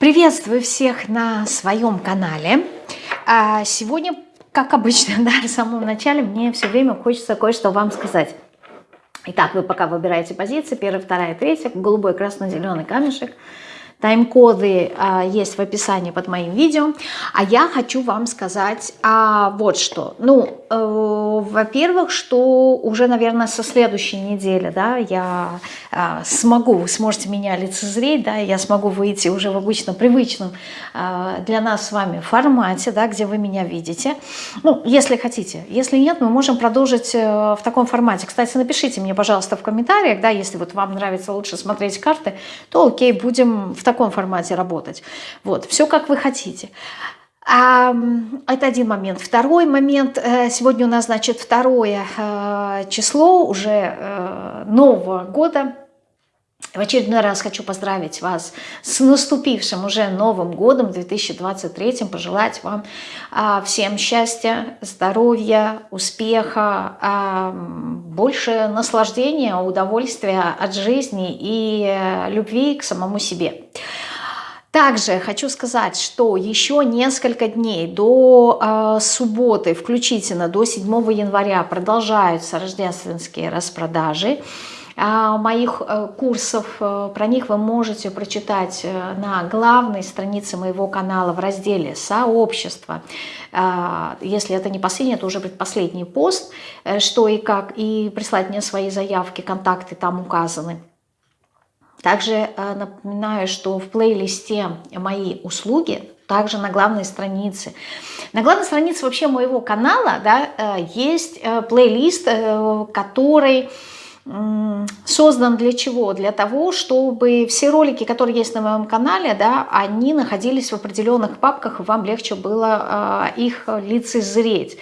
Приветствую всех на своем канале. А, сегодня, как обычно, да, в самом начале мне все время хочется кое-что вам сказать. Итак, вы пока выбираете позиции, первая, вторая, третья, голубой, красный, зеленый камешек. Тайм-коды а, есть в описании под моим видео. А я хочу вам сказать а, вот что. Ну, э, во-первых, что уже, наверное, со следующей недели, да, я э, смогу, вы сможете меня лицезреть, да, я смогу выйти уже в обычно привычном для нас с вами формате, да, где вы меня видите. Ну, если хотите. Если нет, мы можем продолжить э, в таком формате. Кстати, напишите мне, пожалуйста, в комментариях, да, если вот вам нравится лучше смотреть карты, то окей, будем в таком формате работать. Вот, все как вы хотите. А, это один момент. Второй момент, э, сегодня у нас, значит, второе э, число уже э, Нового года. В очередной раз хочу поздравить вас с наступившим уже Новым годом 2023, пожелать вам а, всем счастья, здоровья, успеха, а, больше наслаждения, удовольствия от жизни и любви к самому себе. Также хочу сказать, что еще несколько дней до э, субботы, включительно до 7 января, продолжаются рождественские распродажи э, моих э, курсов. Э, про них вы можете прочитать э, на главной странице моего канала в разделе «Сообщество». Э, если это не последний, это уже предпоследний пост, что и как, и прислать мне свои заявки, контакты там указаны. Также напоминаю, что в плейлисте «Мои услуги» также на главной странице. На главной странице вообще моего канала да, есть плейлист, который создан для чего? Для того, чтобы все ролики, которые есть на моем канале, да, они находились в определенных папках, и вам легче было их лицезреть.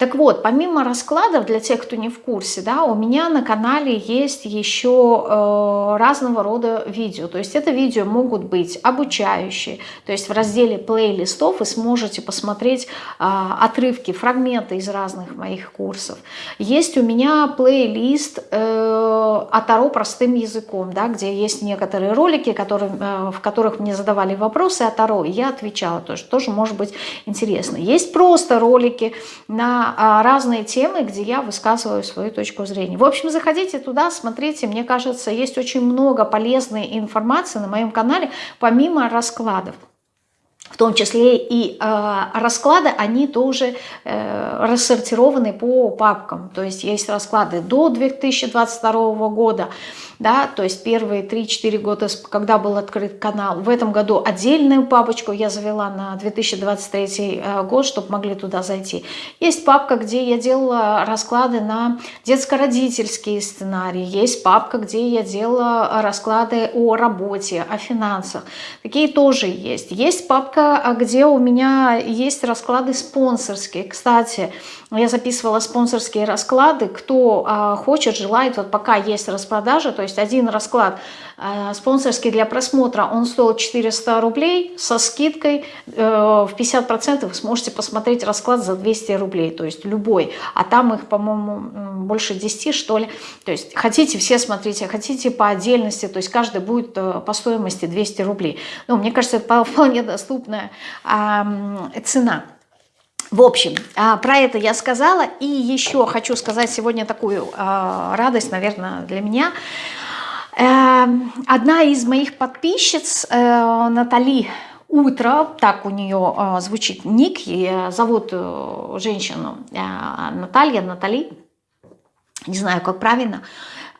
Так вот, помимо раскладов, для тех, кто не в курсе, да, у меня на канале есть еще э, разного рода видео. То есть это видео могут быть обучающие. То есть в разделе плейлистов вы сможете посмотреть э, отрывки, фрагменты из разных моих курсов. Есть у меня плейлист э, о Таро простым языком, да, где есть некоторые ролики, которые, э, в которых мне задавали вопросы о Таро, и я отвечала. То есть тоже может быть интересно. Есть просто ролики на а, разные темы, где я высказываю свою точку зрения. В общем, заходите туда, смотрите, мне кажется, есть очень много полезной информации на моем канале, помимо раскладов. В том числе и э, расклады, они тоже э, рассортированы по папкам. То есть есть расклады до 2022 года, да, то есть первые 3-4 года, когда был открыт канал. В этом году отдельную папочку я завела на 2023 э, год, чтобы могли туда зайти. Есть папка, где я делала расклады на детско-родительские сценарии. Есть папка, где я делала расклады о работе, о финансах. Такие тоже есть. Есть папка, где у меня есть расклады спонсорские. Кстати, я записывала спонсорские расклады. Кто а, хочет, желает, вот пока есть распродажа, то есть один расклад а, спонсорский для просмотра, он стоил 400 рублей со скидкой э, в 50% вы сможете посмотреть расклад за 200 рублей, то есть любой. А там их, по-моему, больше 10, что ли. То есть хотите все смотрите, хотите по отдельности, то есть каждый будет э, по стоимости 200 рублей. Ну, мне кажется, это вполне доступная цена. В общем, а, про это я сказала. И еще хочу сказать сегодня такую а, радость, наверное, для меня. Эм, одна из моих подписчиц, э, Натали Утро, так у нее э, звучит ник, и зовут э, женщину Наталья, Натали, не знаю, как правильно,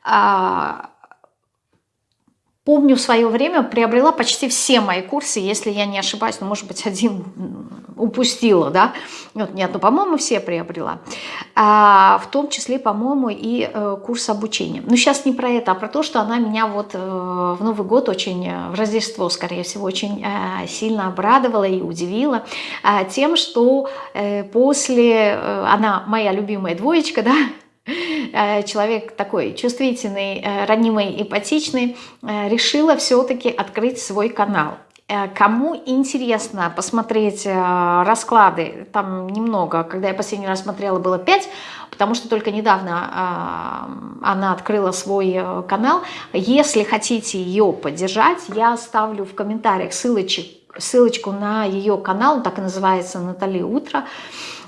а, помню, в свое время приобрела почти все мои курсы, если я не ошибаюсь, ну, может быть, один упустила, да, вот, нет, ну, по-моему, все приобрела, а, в том числе, по-моему, и э, курс обучения. Но сейчас не про это, а про то, что она меня вот э, в Новый год очень, э, в Рождество, скорее всего, очень э, сильно обрадовала и удивила э, тем, что э, после, э, она моя любимая двоечка, да, человек такой чувствительный, э, ранимый, эмпатичный, э, решила все-таки открыть свой канал. Э, кому интересно посмотреть э, расклады, там немного, когда я последний раз смотрела, было 5, потому что только недавно э, она открыла свой канал. Если хотите ее поддержать, я оставлю в комментариях ссылочек, ссылочку на ее канал, так и называется «Натали Утро».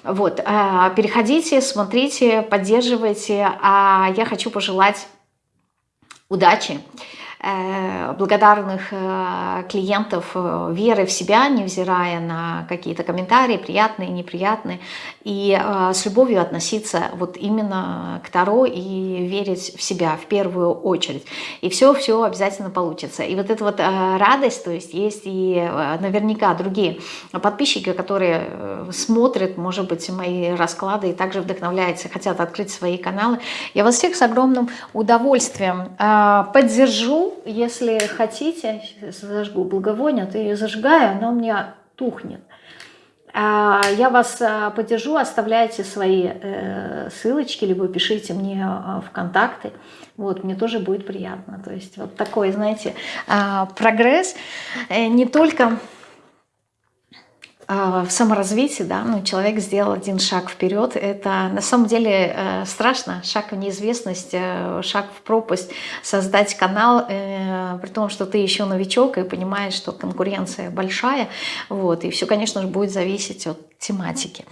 Вот, переходите, смотрите, поддерживайте, а я хочу пожелать удачи, Э, благодарных э, клиентов э, веры в себя, невзирая на какие-то комментарии, приятные, неприятные, и с любовью относиться вот именно к Таро и верить в себя в первую очередь. И все-все обязательно получится. И вот эта вот радость, то есть есть и наверняка другие подписчики, которые смотрят, может быть, мои расклады и также вдохновляются, хотят открыть свои каналы. Я вас всех с огромным удовольствием поддержу, если хотите, зажгу благовоние, то ее зажигаю, оно у меня тухнет. А, я вас а, поддержу, оставляйте свои э, ссылочки, либо пишите мне а, в контакты. Вот, мне тоже будет приятно. То есть вот такой, знаете, прогресс э, не только в саморазвитии, да, ну, человек сделал один шаг вперед, это на самом деле э, страшно, шаг в неизвестность, э, шаг в пропасть, создать канал, э, при том, что ты еще новичок и понимаешь, что конкуренция большая, вот, и все, конечно же, будет зависеть от тематики.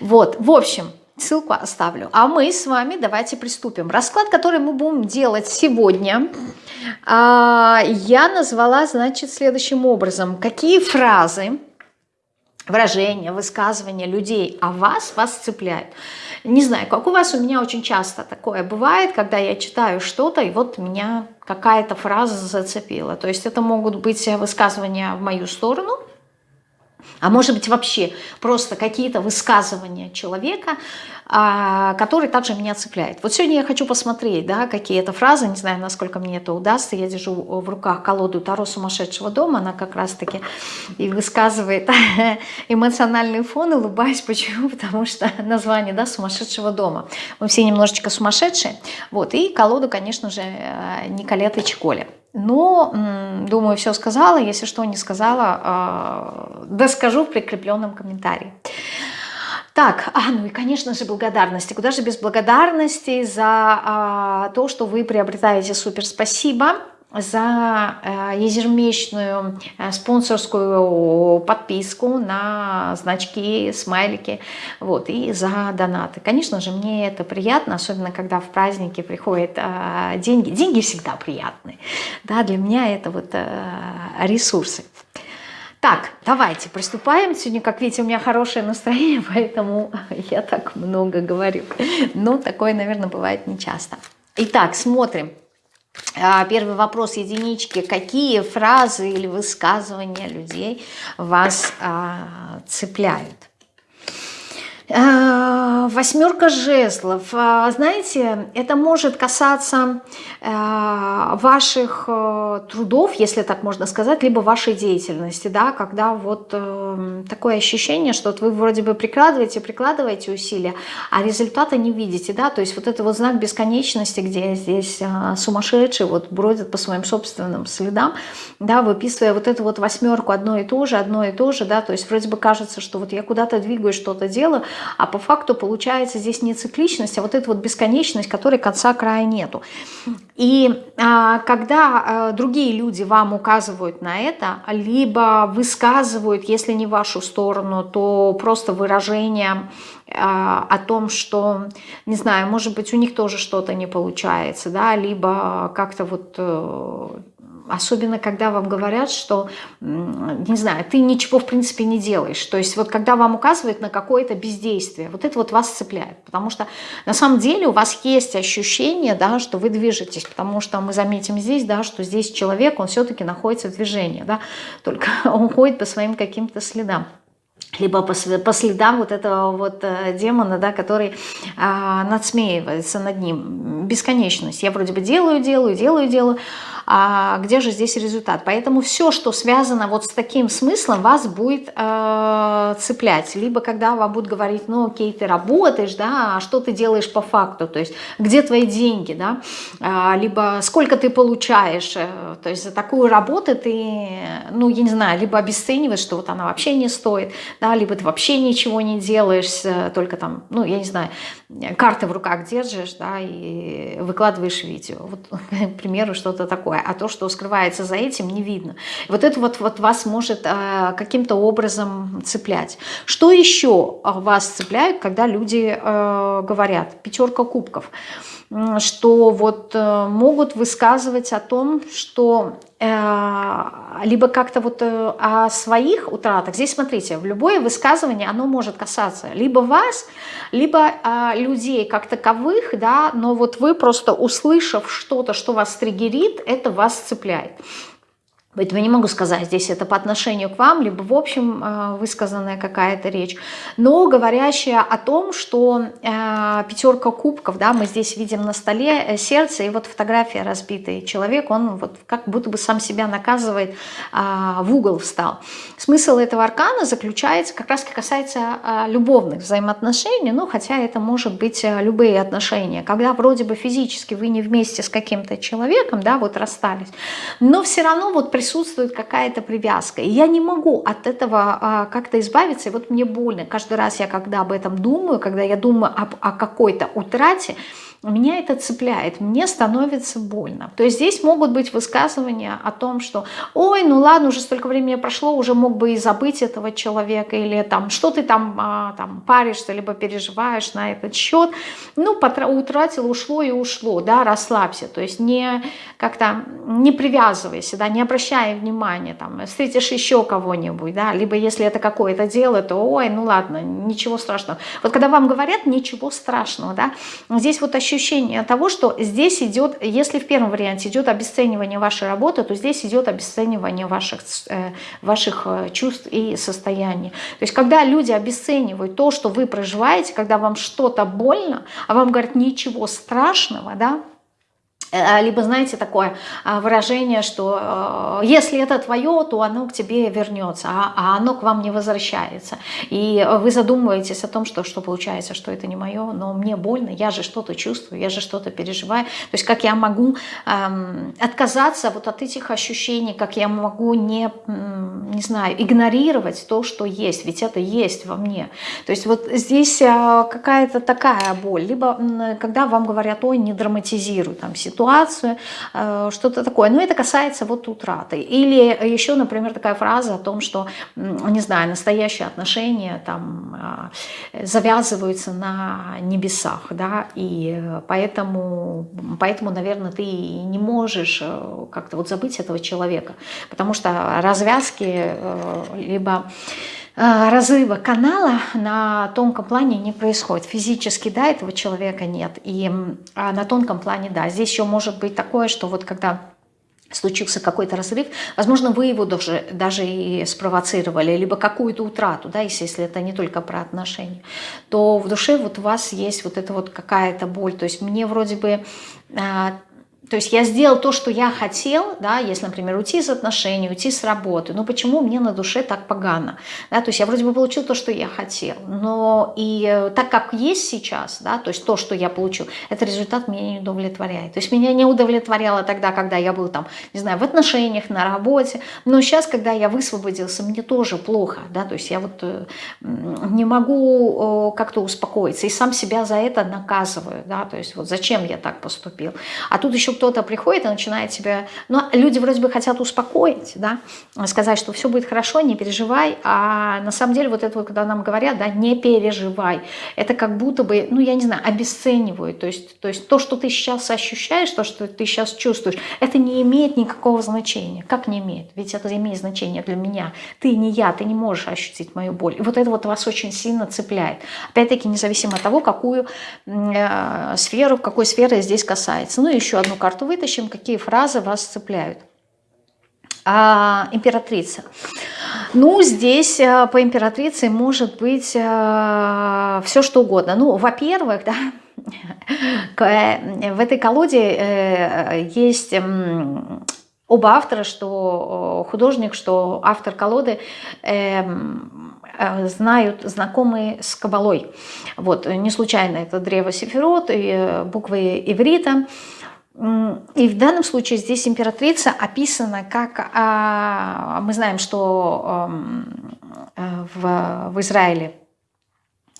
Вот, в общем, ссылку оставлю. А мы с вами давайте приступим. Расклад, который мы будем делать сегодня, а, я назвала, значит, следующим образом. Какие фразы выражения, высказывания людей о вас вас цепляют. Не знаю, как у вас, у меня очень часто такое бывает, когда я читаю что-то, и вот меня какая-то фраза зацепила. То есть это могут быть высказывания в мою сторону, а может быть вообще просто какие-то высказывания человека, а, который также меня цепляет. Вот сегодня я хочу посмотреть, да, какие это фразы, не знаю, насколько мне это удастся. Я держу в руках колоду Таро сумасшедшего дома, она как раз-таки и высказывает эмоциональный фон, улыбаюсь. Почему? Потому что название, да, сумасшедшего дома. Мы все немножечко сумасшедшие. Вот, и колоду, конечно же, Николеты Чиколи. Но, думаю, все сказала. Если что не сказала, э, доскажу в прикрепленном комментарии. Так, а, ну и, конечно же, благодарности. Куда же без благодарности за а, то, что вы приобретаете супер спасибо за э, ежемесячную э, спонсорскую подписку на значки, смайлики, вот, и за донаты. Конечно же, мне это приятно, особенно когда в праздники приходят э, деньги. Деньги всегда приятны, да, для меня это вот ресурсы. Так, давайте приступаем. Сегодня, как видите, у меня хорошее настроение, поэтому я так много говорю. Но такое, наверное, бывает нечасто. Итак, смотрим. А, первый вопрос единички. Какие фразы или высказывания людей вас а, цепляют? Э, восьмерка жезлов. Э, знаете, это может касаться э, ваших трудов, если так можно сказать, либо вашей деятельности, да, когда вот такое ощущение, что вот вы вроде бы прикладываете, прикладываете усилия, а результата не видите, да, то есть вот это вот знак бесконечности, где здесь сумасшедший вот бродит по своим собственным следам, да, выписывая вот эту вот восьмерку одно и то же, одно и то же, да, то есть вроде бы кажется, что вот я куда-то двигаюсь, что-то делаю, а по факту получается здесь не цикличность, а вот эта вот бесконечность, которой конца края нету. И а, когда а, другие люди вам указывают на это, либо высказывают, если не в вашу сторону, то просто выражение а, о том, что, не знаю, может быть, у них тоже что-то не получается, да, либо как-то вот э, Особенно, когда вам говорят, что, не знаю, ты ничего в принципе не делаешь. То есть вот когда вам указывают на какое-то бездействие, вот это вот вас цепляет. Потому что на самом деле у вас есть ощущение, да, что вы движетесь. Потому что мы заметим здесь, да, что здесь человек, он все-таки находится в движении. Да, только он ходит по своим каким-то следам. либо по, по следам вот этого вот э, демона, да, который а, надсмеивается над ним. Бесконечность. Я вроде бы делаю, делаю, делаю, делаю, а где же здесь результат? Поэтому все, что связано вот с таким смыслом, вас будет э, цеплять. Либо когда вам будут говорить, ну окей, ты работаешь, да, а что ты делаешь по факту, то есть где твои деньги, да, а, либо сколько ты получаешь, э, то есть за такую работу ты, ну я не знаю, либо обесцениваешь, что вот она вообще не стоит, да, либо ты вообще ничего не делаешь, только там, ну я не знаю, карты в руках держишь, да, и выкладываешь видео. Вот, к примеру, что-то такое. А то, что скрывается за этим, не видно. Вот это вот, вот вас может э, каким-то образом цеплять. Что еще вас цепляет, когда люди э, говорят? Пятерка кубков что вот э, могут высказывать о том, что э, либо как-то вот э, о своих утратах. Здесь смотрите, в любое высказывание оно может касаться либо вас, либо людей как таковых, да, но вот вы просто услышав что-то, что вас триггерит, это вас цепляет. Поэтому не могу сказать, здесь это по отношению к вам, либо в общем э, высказанная какая-то речь, но говорящая о том, что э, пятерка кубков, да, мы здесь видим на столе э, сердце, и вот фотография разбитый человек, он вот как будто бы сам себя наказывает, в угол встал. Смысл этого аркана заключается, как раз касается любовных взаимоотношений, ну, хотя это может быть любые отношения, когда вроде бы физически вы не вместе с каким-то человеком, да, вот расстались, но все равно вот присутствует какая-то привязка. И я не могу от этого а, как-то избавиться. И вот мне больно. Каждый раз я, когда об этом думаю, когда я думаю об, о какой-то утрате, меня это цепляет, мне становится больно. То есть здесь могут быть высказывания о том, что ой, ну ладно, уже столько времени прошло, уже мог бы и забыть этого человека, или там, что ты там, а, там паришься, либо переживаешь на этот счет. Ну, утратил, ушло и ушло, да, расслабься. То есть не как-то не привязывайся, да, не обращай внимания, там, встретишь еще кого-нибудь, да, либо если это какое-то дело, то ой, ну ладно, ничего страшного. Вот когда вам говорят ничего страшного, да, здесь вот ощущение того, что здесь идет, если в первом варианте идет обесценивание вашей работы, то здесь идет обесценивание ваших, э, ваших э, чувств и состояний. То есть когда люди обесценивают то, что вы проживаете, когда вам что-то больно, а вам говорят ничего страшного, да, либо, знаете, такое а, выражение, что э, если это твое, то оно к тебе вернется, а, а оно к вам не возвращается. И вы задумываетесь о том, что, что получается, что это не мое, но мне больно, я же что-то чувствую, я же что-то переживаю. То есть как я могу эм, отказаться вот от этих ощущений, как я могу не, не знаю, игнорировать то, что есть, ведь это есть во мне. То есть вот здесь э, какая-то такая боль. Либо когда вам говорят, ой, не драматизируй там ситуацию, э, что-то такое. Но это касается вот утраты. Или еще, например, такая фраза о том, что, не знаю, настоящие отношения там э, завязываются на небесах, да, и поэтому, поэтому, наверное, ты не можешь э, как-то вот забыть этого человека, потому что развязки либо разрыва канала на тонком плане не происходит. Физически, да, этого человека нет. И а на тонком плане, да. Здесь еще может быть такое, что вот когда случился какой-то разрыв, возможно, вы его даже, даже и спровоцировали, либо какую-то утрату, да, если, если это не только про отношения, то в душе вот у вас есть вот эта вот какая-то боль. То есть мне вроде бы а, то есть я сделал то, что я хотел, да, если, например, уйти из отношений, уйти с работы, но почему мне на душе так погано? Да, то есть я вроде бы получил то, что я хотел, но и э, так как есть сейчас, да, то есть то, что я получил, это результат меня не удовлетворяет. То есть меня не удовлетворяло тогда, когда я был там, не знаю, в отношениях, на работе, но сейчас, когда я высвободился, мне тоже плохо, да, то есть я вот э, не могу как-то успокоиться и сам себя за это наказываю, да, то есть вот зачем я так поступил. А тут еще кто-то приходит и начинает себя... Ну, люди вроде бы хотят успокоить, да, сказать, что все будет хорошо, не переживай, а на самом деле вот это вот, когда нам говорят, да, не переживай, это как будто бы, ну, я не знаю, обесценивают, то есть, то есть то, что ты сейчас ощущаешь, то, что ты сейчас чувствуешь, это не имеет никакого значения. Как не имеет? Ведь это имеет значение для меня. Ты не я, ты не можешь ощутить мою боль. И вот это вот вас очень сильно цепляет. Опять-таки, независимо от того, какую э, сферу, какой сферы здесь касается. Ну, еще одну карту вытащим, какие фразы вас цепляют. А, императрица. Ну, здесь э, по императрице может быть э, все что угодно. Ну, во-первых, да, в этой колоде есть оба автора, что художник, что автор колоды знают, знакомые с Кабалой. Вот, не случайно это древо Сефирот и буквы иврита. И в данном случае здесь императрица описана как, а, мы знаем, что э, в, в Израиле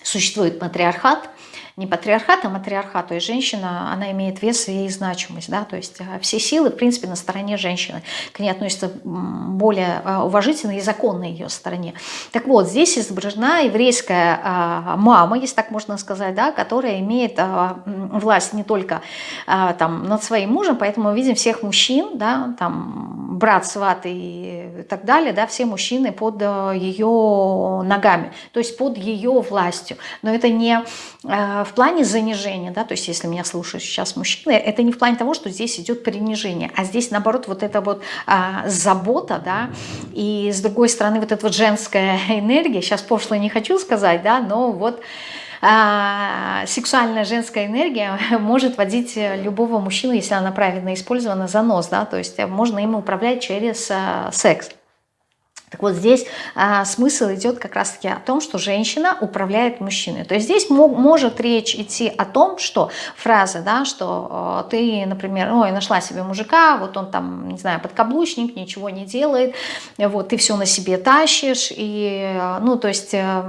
существует матриархат, не патриархат, а матриархат, то есть женщина, она имеет вес и значимость, да, то есть э, все силы, в принципе, на стороне женщины, к ней относятся более э, уважительно и законно ее стороне. Так вот, здесь изображена еврейская а, мама, если так можно сказать, да, которая имеет а, власть не только а, там над своим мужем, поэтому мы видим всех мужчин, да, там брат, сват и так далее, да, все мужчины под ее ногами, то есть под ее властью. Но это не плане занижения, да, то есть если меня слушают сейчас мужчины, это не в плане того, что здесь идет принижение, а здесь наоборот вот эта вот а, забота, да, и с другой стороны вот эта вот женская энергия, сейчас пошло не хочу сказать, да, но вот а, сексуальная женская энергия может водить любого мужчину, если она правильно использована, за нос, да, то есть можно им управлять через а, секс. Так вот здесь а, смысл идет как раз-таки о том, что женщина управляет мужчиной. То есть здесь может речь идти о том, что фраза, да, что э, ты, например, ой, нашла себе мужика, вот он там, не знаю, подкаблучник, ничего не делает, вот ты все на себе тащишь, и, э, ну, то есть... Э,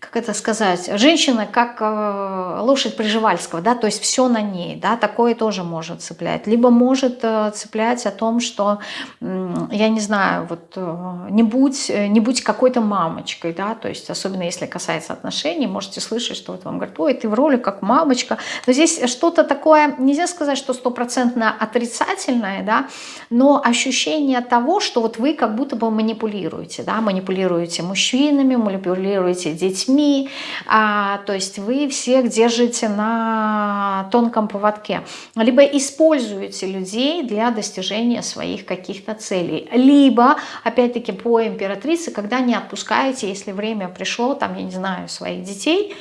как это сказать, женщина как э, лошадь Приживальского, да, то есть все на ней, да, такое тоже может цеплять. Либо может э, цеплять о том, что, я не знаю, вот э, не будь, не будь какой-то мамочкой, да, то есть особенно если касается отношений, можете слышать, что вот вам говорят, ой, ты в роли как мамочка, но здесь что-то такое, нельзя сказать, что стопроцентно отрицательное, да, но ощущение того, что вот вы как будто бы манипулируете, да, манипулируете мужчинами, манипулируете детьми, детьми, а, то есть вы всех держите на тонком поводке, либо используете людей для достижения своих каких-то целей, либо, опять-таки, по императрице, когда не отпускаете, если время пришло, там, я не знаю, своих детей,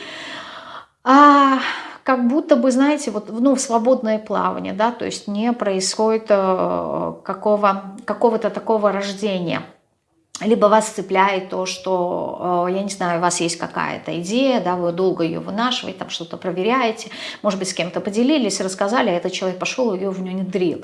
а, как будто бы, знаете, вот, ну, в свободное плавание, да, то есть не происходит э, какого, какого-то такого рождения – либо вас цепляет то, что, э, я не знаю, у вас есть какая-то идея, да, вы долго ее вынашиваете, там что-то проверяете, может быть, с кем-то поделились, рассказали, а этот человек пошел ее внедрил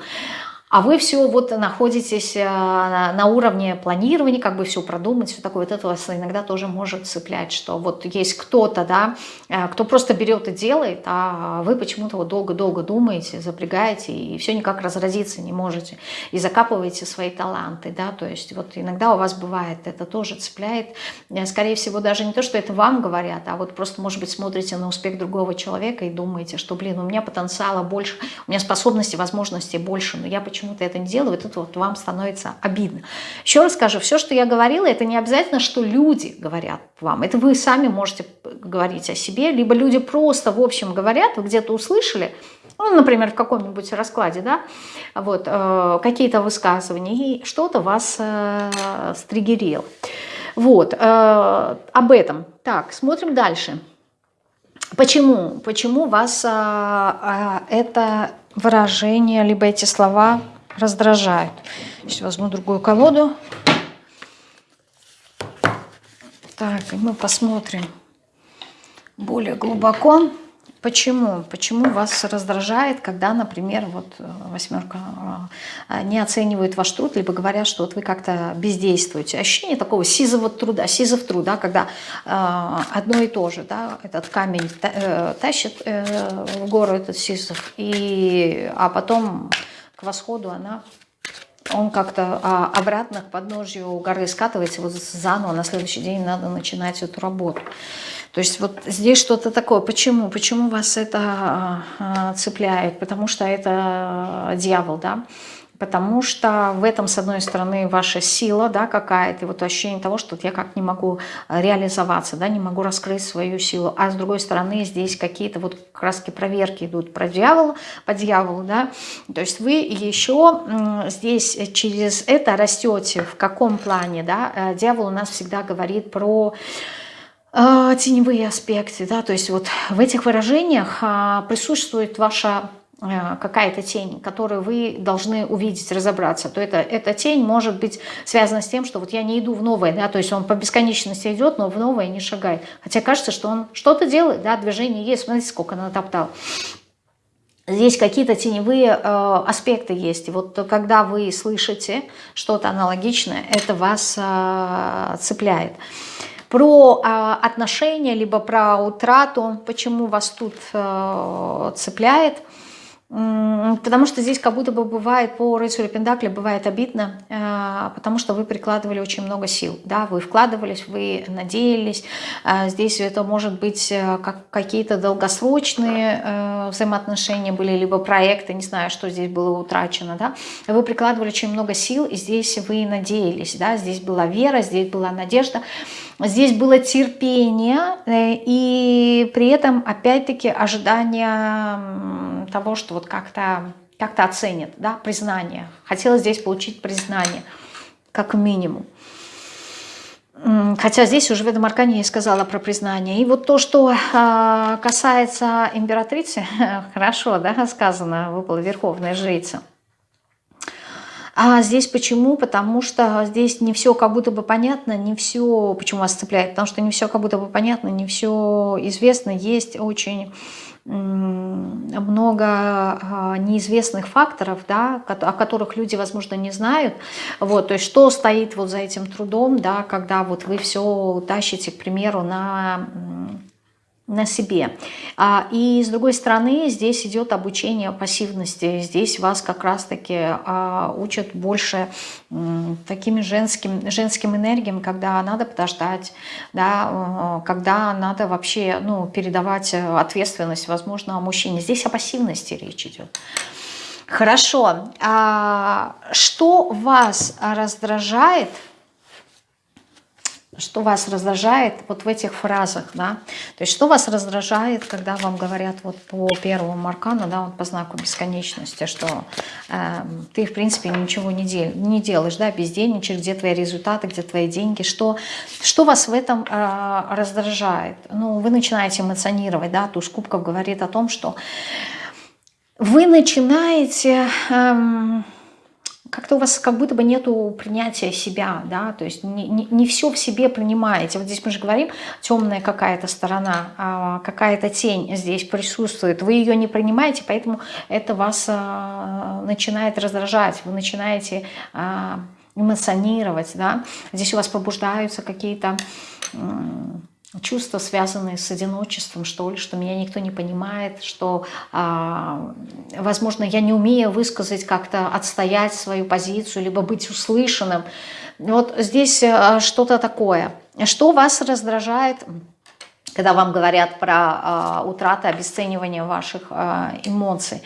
а вы все вот находитесь э, на уровне планирования, как бы все продумать, все такое, вот это вас иногда тоже может цеплять, что вот есть кто-то, да, э, кто просто берет и делает, а вы почему-то вот долго-долго думаете, запрягаете и все никак разразиться не можете, и закапываете свои таланты, да, то есть вот иногда у вас бывает, это тоже цепляет, э, скорее всего, даже не то, что это вам говорят, а вот просто, может быть, смотрите на успех другого человека и думаете, что, блин, у меня потенциала больше, у меня способностей, возможностей больше, но я почему почему-то это не делаю, вот это вот вам становится обидно. Еще раз скажу, все, что я говорила, это не обязательно, что люди говорят вам. Это вы сами можете говорить о себе, либо люди просто в общем говорят, вы где-то услышали, ну, например, в каком-нибудь раскладе, да, вот, э, какие-то высказывания, и что-то вас э, стригерило. Вот, э, об этом. Так, смотрим дальше. Почему? Почему вас э, э, это выражение, либо эти слова раздражают. Сейчас возьму другую колоду. Так, и мы посмотрим более глубоко. Почему? Почему вас раздражает, когда, например, вот э, восьмерка э, не оценивает ваш труд, либо говорят, что вот вы как-то бездействуете. Ощущение такого сизого труда, сизов труда, когда э, одно и то же, да, этот камень тащит в гору этот сизов, и, а потом к восходу она он как-то а, обратно к подножью горы скатывается, вот заново на следующий день надо начинать эту работу. То есть вот здесь что-то такое. Почему? Почему вас это а, цепляет? Потому что это дьявол, да? потому что в этом, с одной стороны, ваша сила да, какая-то, вот ощущение того, что я как не могу реализоваться, да, не могу раскрыть свою силу, а с другой стороны, здесь какие-то вот краски проверки идут про дьявола, по дьяволу, да, то есть вы еще здесь через это растете, в каком плане, да, э, дьявол у нас всегда говорит про теневые аспекты, да, то есть вот в этих выражениях э, присутствует ваша Э, какая-то тень, которую вы должны увидеть, разобраться, то это, эта тень может быть связана с тем, что вот я не иду в новое, да, то есть он по бесконечности идет, но в новое не шагает. Хотя кажется, что он что-то делает, да, движение есть, смотрите, сколько натоптал. Здесь какие-то теневые э, аспекты есть. И вот когда вы слышите что-то аналогичное, это вас э, цепляет. Про э, отношения, либо про утрату, почему вас тут э, цепляет – Потому что здесь как будто бы бывает по рыцарю Пендакля, бывает обидно, э, потому что вы прикладывали очень много сил. Да? Вы вкладывались, вы надеялись. Э, здесь это может быть э, как какие-то долгосрочные взаимоотношения были, либо проекты, не знаю, что здесь было утрачено. Да? Вы прикладывали очень много сил, и здесь вы надеялись. Да? Здесь была вера, здесь была надежда. Здесь было терпение э, и при этом опять-таки ожидание того, что вот как-то как, -то, оценят, да, признание. Хотела здесь получить признание, как минимум. Хотя здесь уже в этом аркане я сказала про признание. И вот то, что а, касается императрицы, хорошо, да, сказано, выпала верховная жрица – а здесь почему? Потому что здесь не все как будто бы понятно, не все, почему вас цепляет, потому что не все как будто бы понятно, не все известно, есть очень много а, неизвестных факторов, да, о которых люди, возможно, не знают. Вот, то есть что стоит вот за этим трудом, да, когда вот вы все тащите, к примеру, на на себе. А, и с другой стороны, здесь идет обучение пассивности. Здесь вас как раз-таки а, учат больше такими женским, женским энергиям, когда надо подождать, да, когда надо вообще ну, передавать ответственность, возможно, мужчине. Здесь о пассивности речь идет. Хорошо. А что вас раздражает что вас раздражает вот в этих фразах, да, то есть что вас раздражает, когда вам говорят вот по первому аркану, да, вот по знаку бесконечности, что э, ты, в принципе, ничего не, дел, не делаешь, да, бездельничаешь, где твои результаты, где твои деньги, что, что вас в этом э, раздражает? Ну, вы начинаете эмоционировать, да, туз кубков говорит о том, что вы начинаете... Э, как-то у вас как будто бы нету принятия себя, да, то есть не, не, не все в себе принимаете. Вот здесь мы же говорим, темная какая-то сторона, а, какая-то тень здесь присутствует, вы ее не принимаете, поэтому это вас а, начинает раздражать, вы начинаете а, эмоционировать, да, здесь у вас пробуждаются какие-то чувства, связанные с одиночеством, что ли, что меня никто не понимает, что, возможно, я не умею высказать как-то, отстоять свою позицию, либо быть услышанным. Вот здесь а, что-то такое. Что вас раздражает, когда вам говорят про а, утраты, обесценивание ваших а, эмоций?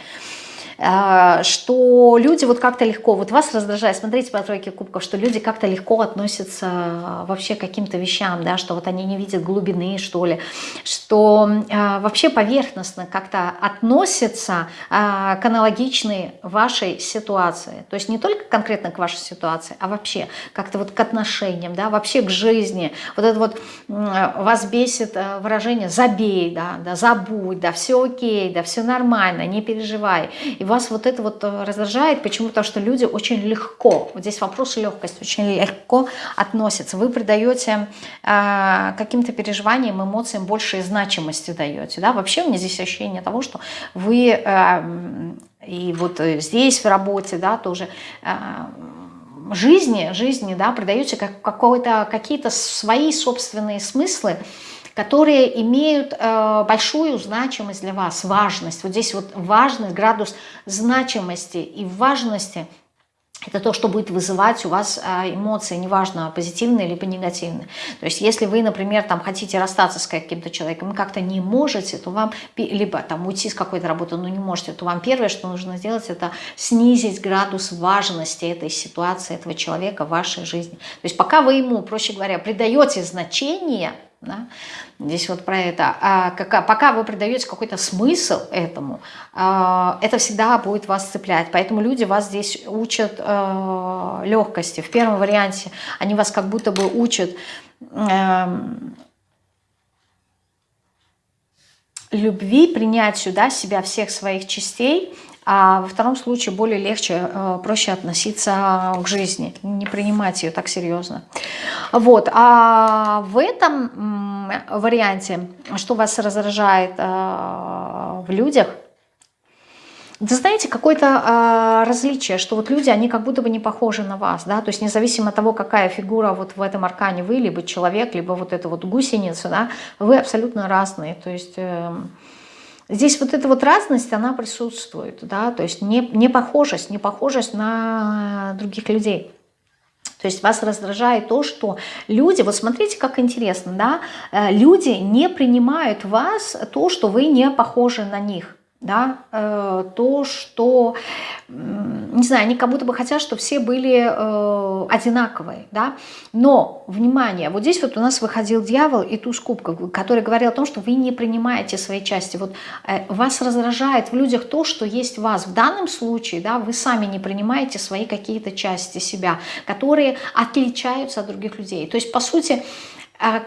А, что люди вот как-то легко, вот вас раздражает, смотрите по тройке кубков, что люди как-то легко относятся а, вообще к каким-то вещам, да, что вот они не видят глубины, что ли, что э, вообще поверхностно как-то относятся к аналогичной вашей ситуации, то есть не только конкретно к вашей ситуации, а вообще как-то вот к отношениям, да, вообще к жизни, вот это вот вас бесит выражение «забей», да, да, «забудь», да, «все окей», да, «все нормально», «не переживай», и вас вот это вот э, раздражает. Почему? Потому что люди очень легко, вот здесь вопрос легкости, очень легко относятся. Вы придаете э, каким-то переживаниям, эмоциям большей значимости даете. Да? Вообще у меня здесь ощущение того, что вы э, и вот здесь в работе да, тоже... Э, жизни, жизни, да, придаете как, какие-то свои собственные смыслы, которые имеют э, большую значимость для вас, важность. Вот здесь вот важность, градус значимости и важности это то, что будет вызывать у вас а, эмоции, неважно, позитивные либо негативные. То есть, если вы, например, там хотите расстаться с каким-то человеком и как-то не можете, то вам, либо там уйти с какой-то работы, но не можете, то вам первое, что нужно сделать, это снизить градус важности этой ситуации, этого человека в вашей жизни. То есть, пока вы ему, проще говоря, придаете значение – да? Здесь вот про это. А, как, пока вы придаете какой-то смысл этому, а, это всегда будет вас цеплять. Поэтому люди вас здесь учат а, легкости. В первом варианте они вас как будто бы учат а, любви, принять сюда себя всех своих частей, а во втором случае более легче, э, проще относиться к жизни, не принимать ее так серьезно. Вот, а в этом варианте, что вас раздражает э, в людях, вы знаете, какое-то э, различие, что вот люди, они как будто бы не похожи на вас, да, то есть независимо от того, какая фигура вот в этом аркане вы, либо человек, либо вот эта вот гусеница, да, вы абсолютно разные, то есть... Э, Здесь вот эта вот разность, она присутствует, да, то есть не, не похожесть, не похожесть на других людей. То есть вас раздражает то, что люди, вот смотрите, как интересно, да, э, люди не принимают вас то, что вы не похожи на них да, э, то, что, не знаю, они как будто бы хотят, чтобы все были э, одинаковые, да, но, внимание, вот здесь вот у нас выходил дьявол и туз кубков, который говорил о том, что вы не принимаете свои части, вот э, вас раздражает в людях то, что есть в вас, в данном случае, да, вы сами не принимаете свои какие-то части себя, которые отличаются от других людей, то есть, по сути,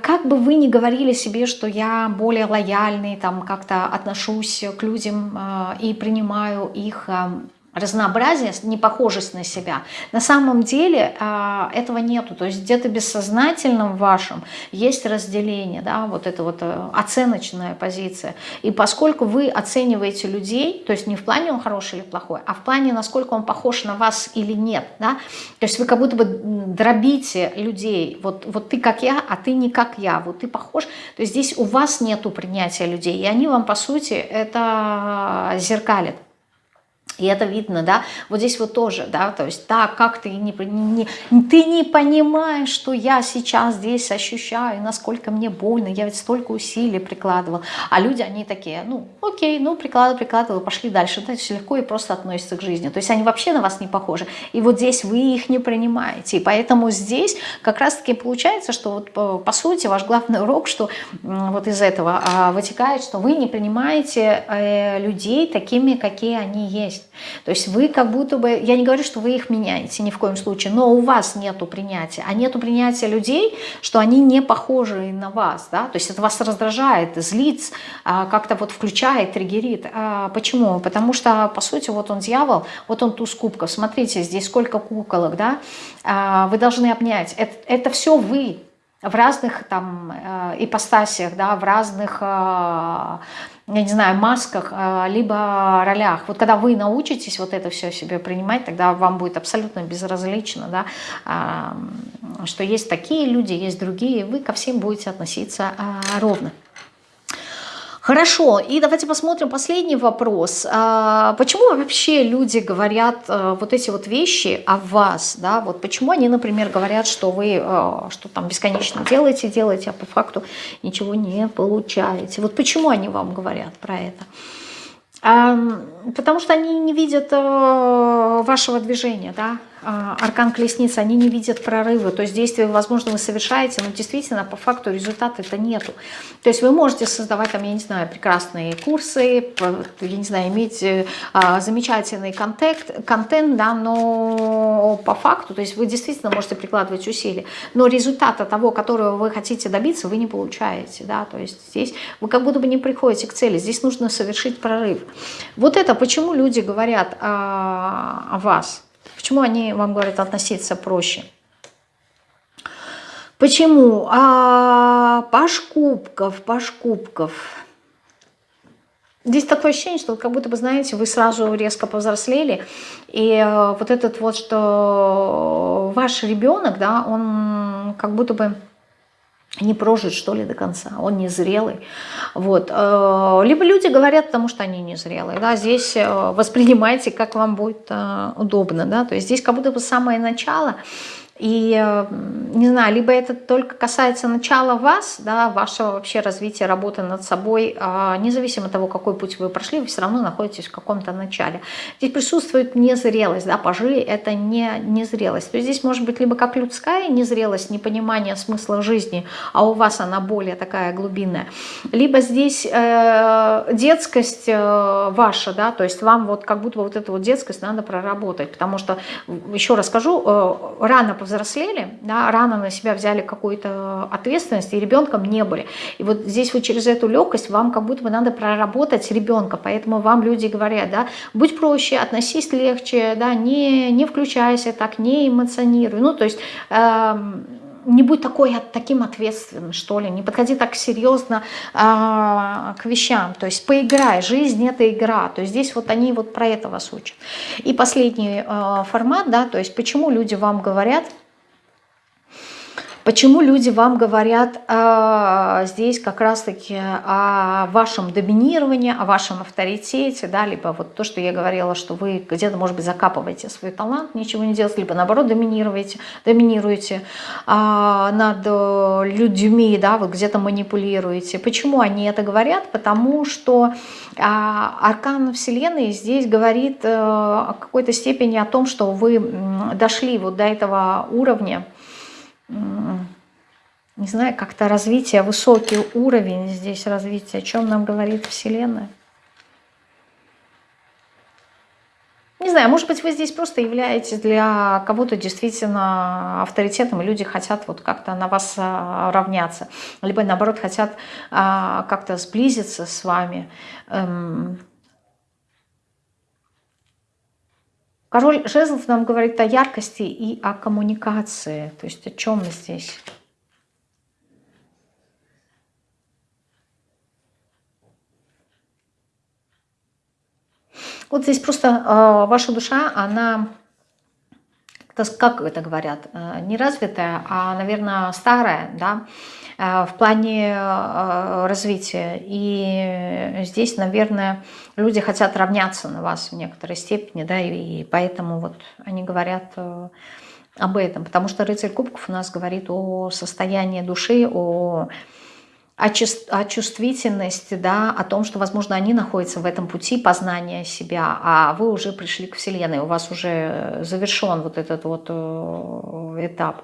как бы вы ни говорили себе, что я более лояльный, там как-то отношусь к людям э, и принимаю их э, разнообразие, непохожесть на себя. На самом деле э, этого нету. То есть где-то бессознательном вашем есть разделение, да, вот это вот э, оценочная позиция. И поскольку вы оцениваете людей, то есть не в плане он хороший или плохой, а в плане насколько он похож на вас или нет, да, то есть вы как будто бы дробите людей, вот, вот ты как я, а ты не как я, вот ты похож, то есть здесь у вас нету принятия людей, и они вам по сути это зеркалят. И это видно, да, вот здесь вот тоже, да, то есть так, как ты не, не, ты не понимаешь, что я сейчас здесь ощущаю, насколько мне больно, я ведь столько усилий прикладывал, а люди, они такие, ну, окей, ну, прикладывал, прикладывал, пошли дальше, то есть легко и просто относятся к жизни, то есть они вообще на вас не похожи, и вот здесь вы их не принимаете, и поэтому здесь как раз-таки получается, что вот по, по сути ваш главный урок, что вот из этого а, вытекает, что вы не принимаете э, людей такими, какие они есть, то есть вы как будто бы, я не говорю, что вы их меняете ни в коем случае, но у вас нету принятия. А нету принятия людей, что они не похожи на вас. Да? То есть это вас раздражает, злит, а, как-то вот включает, триггерит. А, почему? Потому что, по сути, вот он дьявол, вот он туз кубков. Смотрите, здесь сколько куколок, да? А, вы должны обнять. Это, это все вы в разных там э, ипостасиях, да, в разных я не знаю, масках, а, либо ролях. Вот когда вы научитесь вот это все себе принимать, тогда вам будет абсолютно безразлично, да, а, что есть такие люди, есть другие, вы ко всем будете относиться а, ровно. Хорошо, и давайте посмотрим последний вопрос. А, почему вообще люди говорят а, вот эти вот вещи о вас? Да? Вот почему они, например, говорят, что вы а, что там бесконечно делаете, делаете, а по факту ничего не получаете? Вот почему они вам говорят про это? Потому что они не видят вашего движения, да, аркан колесницы, они не видят прорыва, то есть действия, возможно, вы совершаете, но действительно по факту результата это нету. То есть вы можете создавать там, я не знаю, прекрасные курсы, я не знаю, иметь э, а, замечательный контент, контент, да, но по факту, то есть вы действительно можете прикладывать усилия, но результата того, которого вы хотите добиться, вы не получаете, да, то есть здесь вы как будто бы не приходите к цели, здесь нужно совершить прорыв. Вот это почему люди говорят о, о вас, Почему они вам говорят относиться проще? Почему? А, паш кубков. Здесь такое ощущение, что как будто бы, знаете, вы сразу резко повзрослели, и э, вот этот вот, что ваш ребенок, да, он как будто бы не прожит, что ли, до конца, он незрелый. Вот. Э, либо люди говорят, потому что они незрелые. Да? Здесь э, воспринимайте, как вам будет э, удобно. Да? То есть здесь как будто бы самое начало – и, э, не знаю, либо это только касается начала вас, да, вашего вообще развития, работы над собой, а независимо от того, какой путь вы прошли, вы все равно находитесь в каком-то начале. Здесь присутствует незрелость, да, пажи – это не незрелость. То есть здесь может быть либо как людская незрелость, непонимание смысла жизни, а у вас она более такая глубинная, либо здесь э, детскость э, ваша, да, то есть вам вот как будто вот эту вот детскость надо проработать, потому что, еще раз скажу, э, рано повзрослели, да, рано на себя взяли какую-то ответственность и ребенком не были. И вот здесь вот через эту легкость вам как будто бы надо проработать ребенка, поэтому вам люди говорят, да, будь проще, относись легче, да, не, не включайся так, не эмоционируй. Ну, то есть... Э, не будь такой, таким ответственным, что ли, не подходи так серьезно э, к вещам, то есть поиграй, жизнь это игра, то есть здесь вот они вот про это вас учат. И последний э, формат, да, то есть почему люди вам говорят, Почему люди вам говорят э, здесь как раз-таки о вашем доминировании, о вашем авторитете, да, либо вот то, что я говорила, что вы где-то, может быть, закапываете свой талант, ничего не делаете, либо наоборот доминируете, доминируете э, над людьми, да, вот где-то манипулируете. Почему они это говорят? Потому что э, аркан Вселенной здесь говорит э, о какой-то степени о том, что вы дошли вот до этого уровня, не знаю, как-то развитие, высокий уровень здесь развития, о чем нам говорит Вселенная. Не знаю, может быть, вы здесь просто являетесь для кого-то действительно авторитетом, и люди хотят вот как-то на вас а, равняться, либо наоборот хотят а, как-то сблизиться с вами. Эм, Король жезлов нам говорит о яркости и о коммуникации. То есть о чем здесь? Вот здесь просто э, ваша душа, она, как это говорят, э, не развитая, а, наверное, старая, да, Э, в плане э, развития. И здесь, наверное, люди хотят равняться на вас в некоторой степени, да, и поэтому вот они говорят об этом. Потому что рыцарь кубков у нас говорит о состоянии души, о о, чувствительности, да, о том, что, возможно, они находятся в этом пути познания себя, а вы уже пришли к Вселенной, у вас уже завершен вот этот вот этап.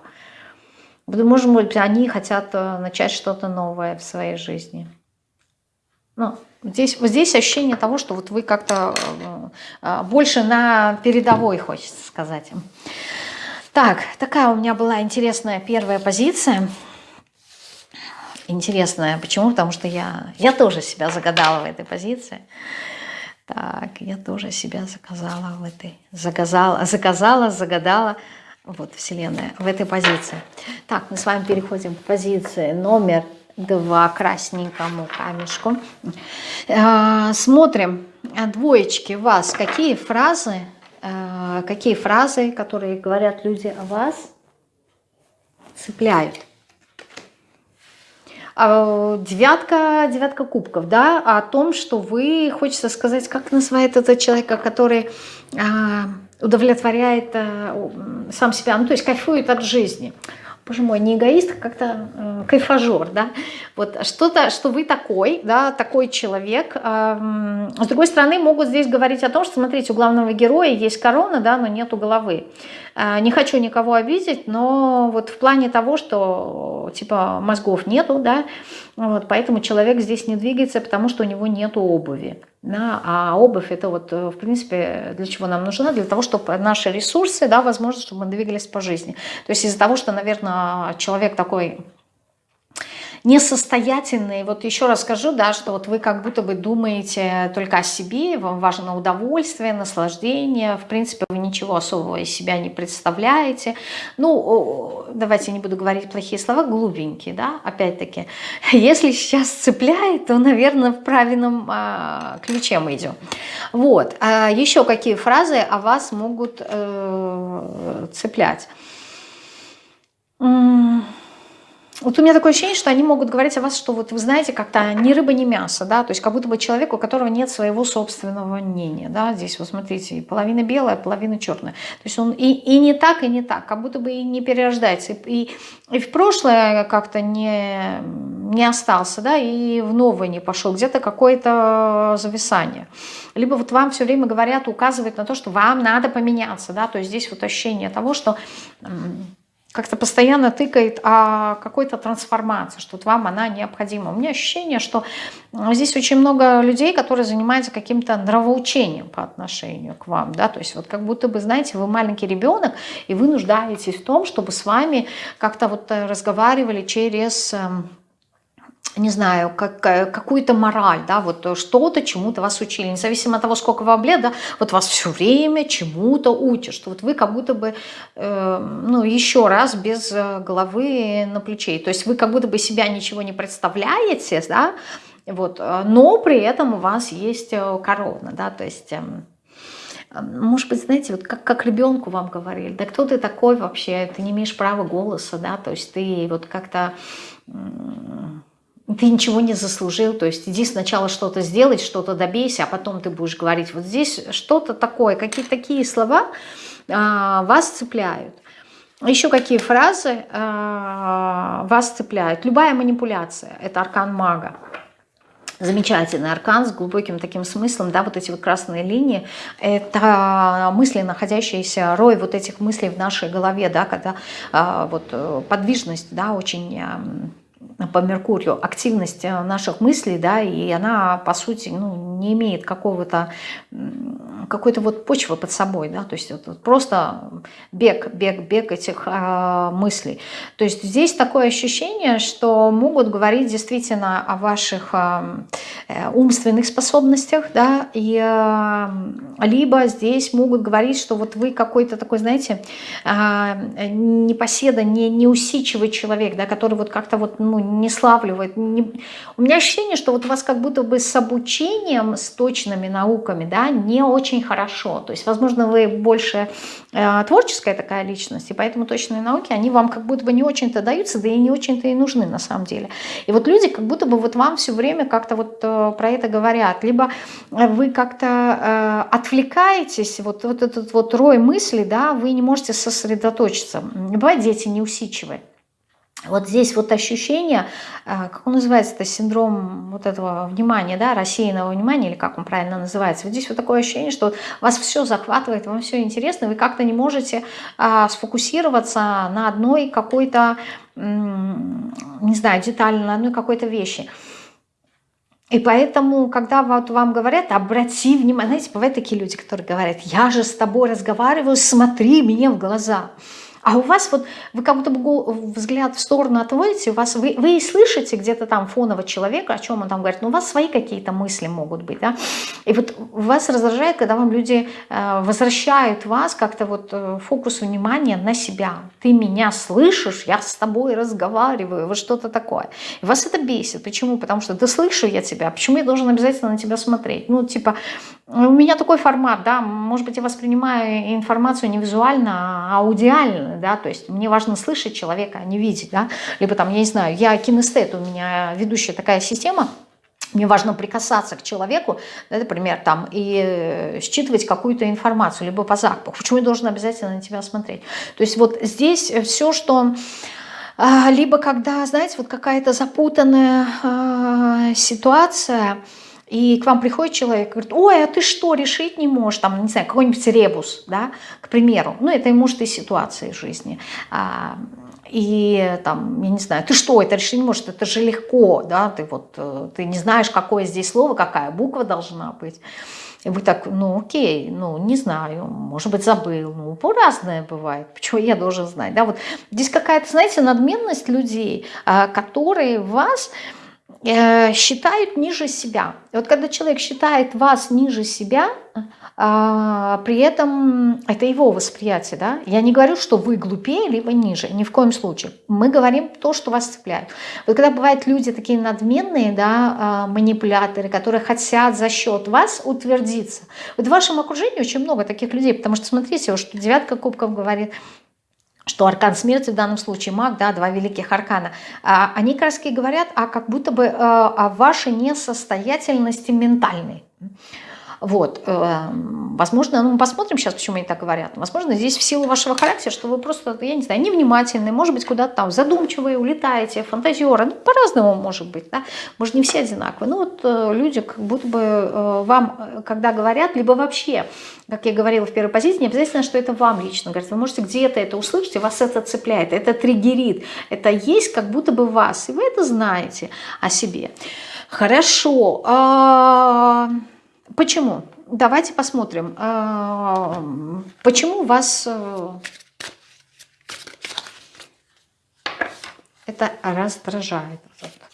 Может быть, они хотят э, начать что-то новое в своей жизни. Ну, здесь, здесь ощущение того, что вот вы как-то э, э, больше на передовой, хочется сказать. Так, такая у меня была интересная первая позиция. Интересная. Почему? Потому что я, я тоже себя загадала в этой позиции. Так, я тоже себя заказала в этой. Заказала, заказала, загадала. Вот Вселенная в этой позиции. Так, мы с вами переходим к позиции номер два, красненькому камешку. Э, смотрим, двоечки, вас, какие фразы, э, какие фразы, которые говорят люди о вас, цепляют. А, девятка, девятка кубков, да, о том, что вы, хочется сказать, как называет этот человека, который а, удовлетворяет э, сам себя, ну то есть кайфует от жизни. Боже мой, не эгоист, а как-то э, кайфажер, да, вот что-то, что вы такой, да, такой человек. Э, с другой стороны, могут здесь говорить о том, что, смотрите, у главного героя есть корона, да, но нету головы. Э, не хочу никого обидеть, но вот в плане того, что, типа, мозгов нету, да, вот, поэтому человек здесь не двигается, потому что у него нету обуви. Да, а обувь это вот, э, в принципе, для чего нам нужна? Для того, чтобы наши ресурсы, да, возможно, чтобы мы двигались по жизни. То есть из-за того, что, наверное, человек такой несостоятельные. Вот еще раз скажу, да, что вот вы как будто бы думаете только о себе, вам важно удовольствие, наслаждение, в принципе, вы ничего особого из себя не представляете. Ну, давайте не буду говорить плохие слова, глупенькие, да, опять-таки. Если сейчас цепляет, то, наверное, в правильном а, ключе мы идем. Вот. А еще какие фразы о вас могут э, цеплять? Вот у меня такое ощущение, что они могут говорить о вас, что вот вы знаете, как-то ни рыба, ни мясо, да, то есть как будто бы человек, у которого нет своего собственного мнения, да, здесь вот смотрите, половина белая, половина черная, то есть он и, и не так, и не так, как будто бы и не перерождается, и, и, и в прошлое как-то не, не остался, да, и в новое не пошел, где-то какое-то зависание. Либо вот вам все время говорят, указывают на то, что вам надо поменяться, да, то есть здесь вот ощущение того, что как-то постоянно тыкает о какой-то трансформации, что вам она необходима. У меня ощущение, что здесь очень много людей, которые занимаются каким-то нравоучением по отношению к вам. Да? То есть вот как будто бы, знаете, вы маленький ребенок, и вы нуждаетесь в том, чтобы с вами как-то вот разговаривали через эм, не знаю, как, какую-то мораль, да, вот что-то, чему-то вас учили, независимо от того, сколько вам лет, да, вот вас все время чему-то учат, что вот вы как будто бы, э, ну, еще раз без э, головы на плече, то есть вы как будто бы себя ничего не представляете, да, вот, э, но при этом у вас есть э, корона, да, то есть... Э, может быть, знаете, вот как, как ребенку вам говорили, да кто ты такой вообще, ты не имеешь права голоса, да, то есть ты вот как-то ты ничего не заслужил, то есть иди сначала что-то сделать, что-то добейся, а потом ты будешь говорить. Вот здесь что-то такое, какие-то такие слова а, вас цепляют. Еще какие фразы а, вас цепляют? Любая манипуляция – это аркан мага. Замечательный аркан с глубоким таким смыслом, да, вот эти вот красные линии, это мысли, находящиеся, рой вот этих мыслей в нашей голове, да, когда а, вот э, подвижность, да, очень по Меркурию активность э, наших мыслей, да, и она, по сути, ну, не имеет какого-то, какой-то вот почвы под собой, да, то есть вот просто бег, бег, бег этих э, мыслей. То есть здесь такое ощущение, что могут говорить действительно о ваших э, э умственных способностях, да, и э, либо здесь могут говорить, что вот вы какой-то такой, знаете, э, непоседа, не, неусидчивый человек, да, который вот как-то вот, ну, не славливает. Не... У меня ощущение, что вот у вас как будто бы с обучением, с точными науками, да, не очень хорошо. То есть, возможно, вы больше э, творческая такая личность, и поэтому точные науки, они вам как будто бы не очень-то даются, да и не очень-то и нужны на самом деле. И вот люди как будто бы вот вам все время как-то вот э, про это говорят. Либо вы как-то э, отвлекаетесь, вот, вот этот вот рой мыслей, да, вы не можете сосредоточиться. Бывает, дети неусидчивые. Вот здесь вот ощущение, а, как он называется, это синдром вот этого внимания, да, рассеянного внимания, или как он правильно называется. Вот здесь вот такое ощущение, что вас все захватывает, вам все интересно, вы как-то не можете а, сфокусироваться на одной какой-то, не знаю, детали, на одной какой-то вещи. И поэтому, когда вот вам говорят, обрати внимание, знаете, бывают такие люди, которые говорят, я же с тобой разговариваю, смотри мне в глаза. А у вас вот, вы как будто бы взгляд в сторону отводите, у вас, вы, вы и слышите где-то там фоново человека, о чем он там говорит, но у вас свои какие-то мысли могут быть, да. И вот вас раздражает, когда вам люди э, возвращают вас как-то вот э, фокус внимания на себя. Ты меня слышишь, я с тобой разговариваю, вот что-то такое. И вас это бесит. Почему? Потому что да слышу я тебя, почему я должен обязательно на тебя смотреть? Ну, типа, у меня такой формат, да, может быть, я воспринимаю информацию не визуально, а аудиально, да, то есть мне важно слышать человека, а не видеть, да, либо там, я не знаю, я кинестет, у меня ведущая такая система, мне важно прикасаться к человеку, да, например, там, и считывать какую-то информацию, либо по запаху. Почему я должен обязательно на тебя смотреть? То есть вот здесь все, что... А, либо когда, знаете, вот какая-то запутанная э, ситуация, и к вам приходит человек говорит, ой, а ты что, решить не можешь, там, не знаю, какой-нибудь ребус, да, к примеру, ну, это может и ситуации жизни, а, и там, я не знаю, ты что, это решить не можешь, это же легко, да, ты вот, э, ты не знаешь, какое здесь слово, какая буква должна быть, и вы так, ну окей, ну не знаю, может быть забыл, ну разное бывает, почему я должен знать, да, вот здесь какая-то, знаете, надменность людей, а, которые вас считают ниже себя. И вот когда человек считает вас ниже себя, а, при этом это его восприятие, да? Я не говорю, что вы глупее, либо ниже, ни в коем случае. Мы говорим то, что вас цепляет. Вот когда бывают люди такие надменные, да, а, манипуляторы, которые хотят за счет вас утвердиться. Вот в вашем окружении очень много таких людей, потому что, смотрите, что девятка кубков говорит – что аркан смерти в данном случае маг, да, два великих аркана, а, они как говорят о как будто бы о вашей несостоятельности ментальной. Вот, эм, возможно, ну, мы посмотрим сейчас, почему они так говорят. Возможно, здесь в силу вашего характера, что вы просто, я не знаю, невнимательны, может быть, куда-то там задумчивые, улетаете, фантазеры, ну, по-разному может быть, да, может, не все одинаковые. Ну, вот э, люди как будто бы э, вам, э, когда говорят, либо вообще, как я говорила в первой позиции, не обязательно, что это вам лично говорят, вы можете где-то это услышать, и вас это цепляет, это триггерит, это есть как будто бы вас, и вы это знаете о себе. Хорошо. Почему? Давайте посмотрим. А, почему вас э, это раздражает?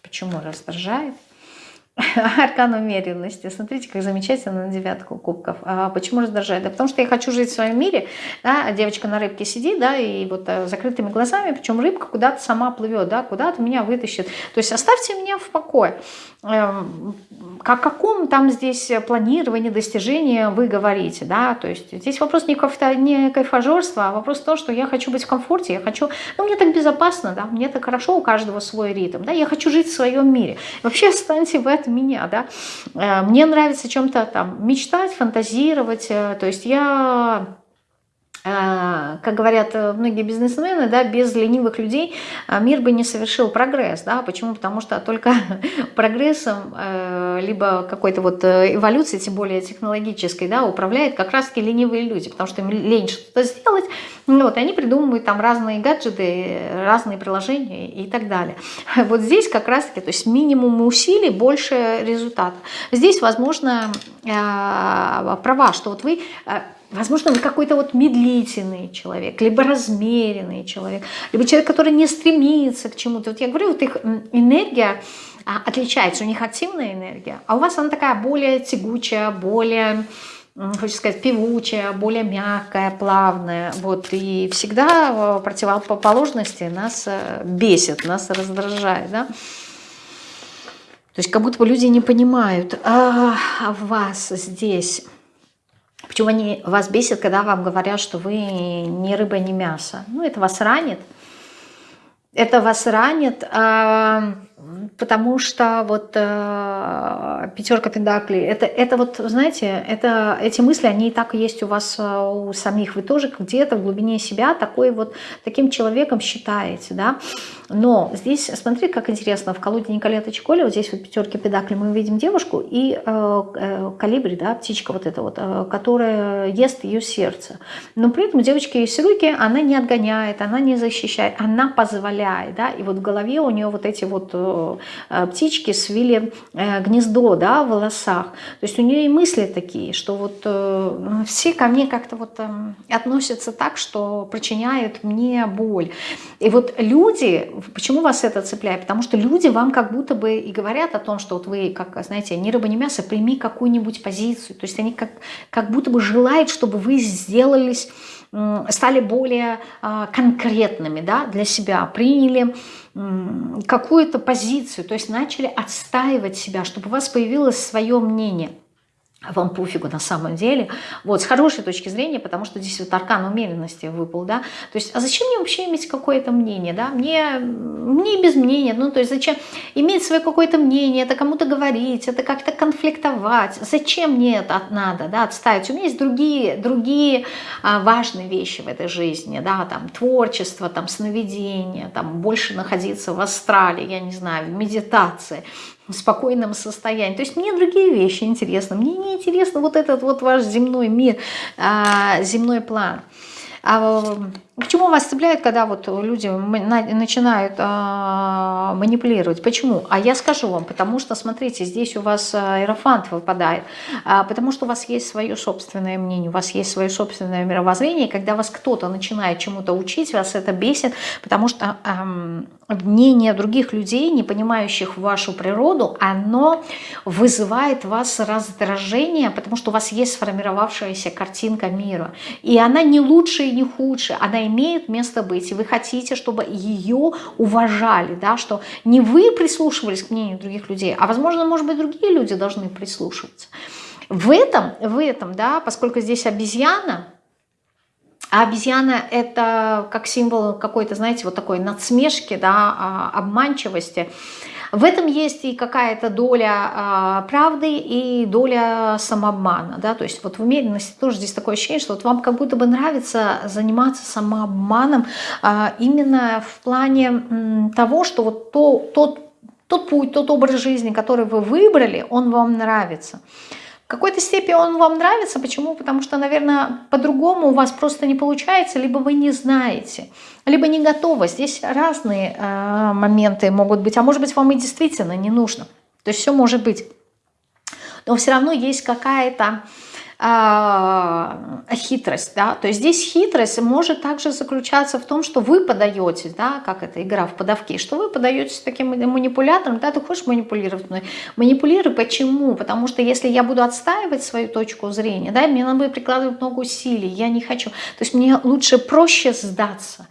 Почему раздражает? Аркан умеренности. Смотрите, как замечательно на девятку кубков. А почему раздражает? Да потому что я хочу жить в своем мире. Да, девочка на рыбке сидит, да, и вот а, закрытыми глазами, причем рыбка куда-то сама плывет, да, куда-то меня вытащит. То есть оставьте меня в покое. Эм, о каком там здесь планировании, достижении вы говорите, да, то есть здесь вопрос не, кайф, не кайфажорства, а вопрос в том, что я хочу быть в комфорте, я хочу, ну, мне так безопасно, да, мне так хорошо, у каждого свой ритм, да, я хочу жить в своем мире. Вообще останьте в этом меня, да, э, мне нравится чем-то там мечтать, фантазировать, э, то есть я как говорят э, многие бизнесмены, да, без ленивых людей э, мир бы не совершил прогресс. Да? Почему? Потому что только прогрессом, либо какой-то вот эволюцией, тем более технологической, да, управляют как раз-таки ленивые люди, потому что им лень что-то сделать, ну, вот, и они придумывают там разные гаджеты, разные приложения и так далее. Вот здесь как раз-таки, то есть минимум усилий, больше результата. Здесь, возможно, права, что вот вы Возможно, вы какой-то вот медлительный человек, либо размеренный человек, либо человек, который не стремится к чему-то. Вот я говорю, вот их энергия а, отличается, у них активная энергия, а у вас она такая более тягучая, более, хочу сказать, певучая, более мягкая, плавная. Вот, и всегда противоположности нас э, бесит, нас раздражает, да. То есть как будто бы люди не понимают, а вас здесь Почему они вас бесят, когда вам говорят, что вы ни рыба, ни мясо? Ну, это вас ранит. Это вас ранит, а, потому что вот э, пятерка педаклей, это, это вот, знаете, это, эти мысли, они и так есть у вас э, у самих. Вы тоже где-то в глубине себя такой вот, таким человеком считаете, да. Но здесь, смотрите, как интересно, в колоде Николета Чиколи, вот здесь вот пятерки педаклей, мы видим девушку и э, э, калибри, да, птичка вот эта вот, э, которая ест ее сердце. Но при этом девочки ее руки, она не отгоняет, она не защищает, она позволяет, да, и вот в голове у нее вот эти вот э, птички свили э, гнездо да, в волосах. То есть у нее и мысли такие, что вот э, все ко мне как-то вот относятся так, что причиняют мне боль. И вот люди, почему вас это цепляет? Потому что люди вам как будто бы и говорят о том, что вот вы, как, знаете, ни рыба, ни мясо, прими какую-нибудь позицию. То есть они как, как будто бы желают, чтобы вы сделались стали более а, конкретными да, для себя, приняли какую-то позицию, то есть начали отстаивать себя, чтобы у вас появилось свое мнение вам пофигу на самом деле, вот, с хорошей точки зрения, потому что здесь вот аркан умеренности выпал, да, то есть, а зачем мне вообще иметь какое-то мнение, да, мне, мне без мнения, ну, то есть, зачем иметь свое какое-то мнение, это кому-то говорить, это как-то конфликтовать, зачем мне это надо, да, отставить, у меня есть другие, другие а, важные вещи в этой жизни, да, там, творчество, там, сновидение, там, больше находиться в астрале, я не знаю, в медитации, спокойном состоянии. То есть мне другие вещи интересны. Мне не интересно вот этот вот ваш земной мир, а, земной план. А Почему вас цепляет, когда вот люди начинают э, манипулировать? Почему? А я скажу вам, потому что, смотрите, здесь у вас аэрофант выпадает, э, потому что у вас есть свое собственное мнение, у вас есть свое собственное мировоззрение, когда вас кто-то начинает чему-то учить, вас это бесит, потому что э, мнение других людей, не понимающих вашу природу, оно вызывает вас раздражение, потому что у вас есть сформировавшаяся картинка мира, и она не лучше и не худше, она имеет место быть, и вы хотите, чтобы ее уважали, да, что не вы прислушивались к мнению других людей, а, возможно, может быть, другие люди должны прислушиваться. В этом, в этом, да, поскольку здесь обезьяна, А обезьяна это как символ какой-то, знаете, вот такой надсмешки, да, а, обманчивости. В этом есть и какая-то доля э, правды и доля самообмана. Да? То есть вот в умеренности тоже здесь такое ощущение, что вот вам как будто бы нравится заниматься самообманом э, именно в плане того, что вот то, тот, тот путь, тот образ жизни, который вы выбрали, он вам нравится какой-то степени он вам нравится. Почему? Потому что, наверное, по-другому у вас просто не получается, либо вы не знаете, либо не готовы. Здесь разные э, моменты могут быть, а может быть, вам и действительно не нужно. То есть все может быть. Но все равно есть какая-то хитрость, да, то есть здесь хитрость может также заключаться в том, что вы подаете, да, как это игра в подавки, что вы подаетесь таким манипулятором, да, ты хочешь манипулировать манипулируй, почему? Потому что если я буду отстаивать свою точку зрения, да, мне надо прикладывать много усилий, я не хочу, то есть мне лучше проще сдаться,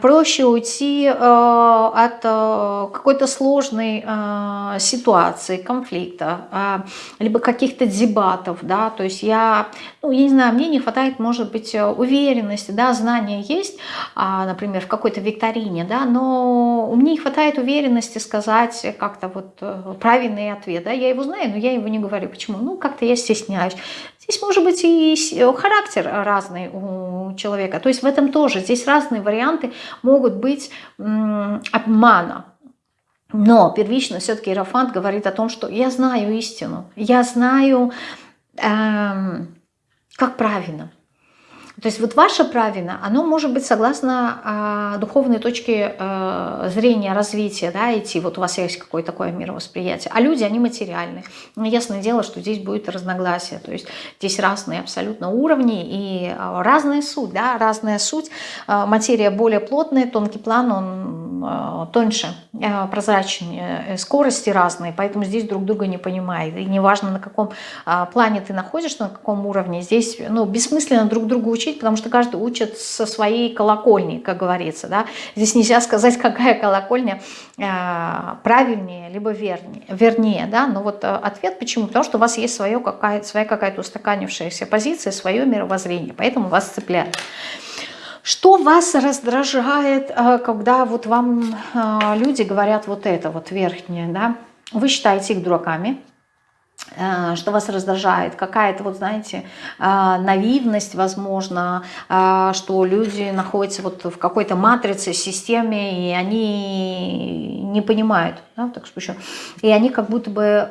проще уйти э, от э, какой-то сложной ситуации, конфликта, либо каких-то дебатов, да, то есть я, ну, я не знаю, мне не хватает, может быть, уверенности, да, знания есть, а, например, в какой-то викторине, да, но мне не хватает уверенности сказать как-то вот правильный ответ, да, я его знаю, но я его не говорю, почему? Ну, как-то я стесняюсь, Здесь может быть и характер разный у человека. То есть в этом тоже. Здесь разные варианты могут быть обмана. Но первично все-таки Иерофант говорит о том, что я знаю истину. Я знаю, эм, как правильно. То есть вот ваше правильно, оно может быть согласно э, духовной точке э, зрения, развития, да, идти. Вот у вас есть какое-то такое мировосприятие. А люди, они материальны. Но ну, ясное дело, что здесь будет разногласие. То есть здесь разные абсолютно уровни и э, разная суть, да, разная суть. Э, материя более плотная, тонкий план, он э, тоньше, э, прозрачнее, скорости разные, поэтому здесь друг друга не понимает. И неважно, на каком э, плане ты находишься, на каком уровне, здесь ну, бессмысленно друг другу учить, учить, потому что каждый учит со своей колокольни, как говорится. Да? Здесь нельзя сказать, какая колокольня э, правильнее, либо вернее. вернее да? Но вот э, ответ почему? Потому что у вас есть свое, какая, своя какая-то устаканившаяся позиция, свое мировоззрение, поэтому вас цепляет. Что вас раздражает, э, когда вот вам люди говорят вот это вот верхнее, да? Вы считаете их дураками, что вас раздражает, какая-то, вот знаете, э, наивность, возможно, э, что люди находятся вот в какой-то матрице, системе, и они не понимают, да, так еще, и они как будто бы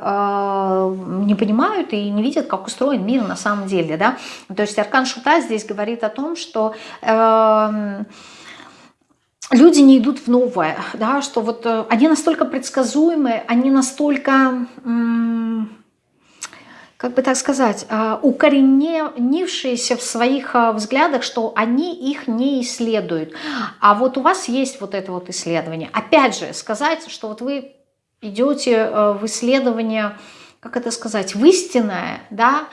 не понимают и не видят, как устроен мир на самом деле, да, то есть Аркан Шута здесь говорит о том, что эм, люди не идут в новое, да, что вот они настолько предсказуемые, они настолько как бы так сказать, а, укоренившиеся в своих а, взглядах, что они их не исследуют. А вот у вас есть вот это вот исследование. Опять же, сказать, что вот вы идете а, в исследование, как это сказать, в истинное, да,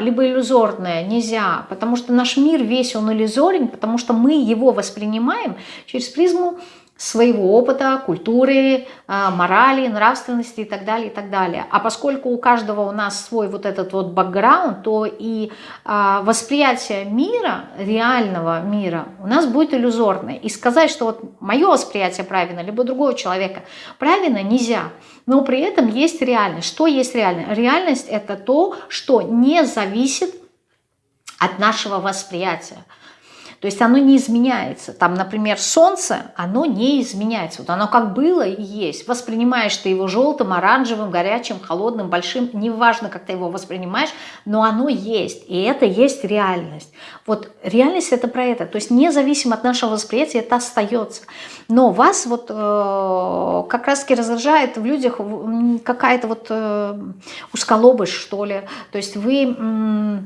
либо иллюзорное нельзя, потому что наш мир весь он иллюзорен, потому что мы его воспринимаем через призму своего опыта, культуры, а, морали, нравственности и так далее, и так далее. А поскольку у каждого у нас свой вот этот вот бэкграунд, то и а, восприятие мира, реального мира, у нас будет иллюзорное. И сказать, что вот мое восприятие правильно, либо другого человека правильно, нельзя. Но при этом есть реальность. Что есть реальность? Реальность это то, что не зависит от нашего восприятия. То есть оно не изменяется. Там, например, солнце, оно не изменяется. Вот оно как было и есть. Воспринимаешь ты его желтым, оранжевым, горячим, холодным, большим. Неважно, как ты его воспринимаешь, но оно есть. И это есть реальность. Вот реальность это про это. То есть независимо от нашего восприятия это остается. Но вас вот э, как раз таки раздражает в людях какая-то вот э, усколобость, что ли. То есть вы... Э,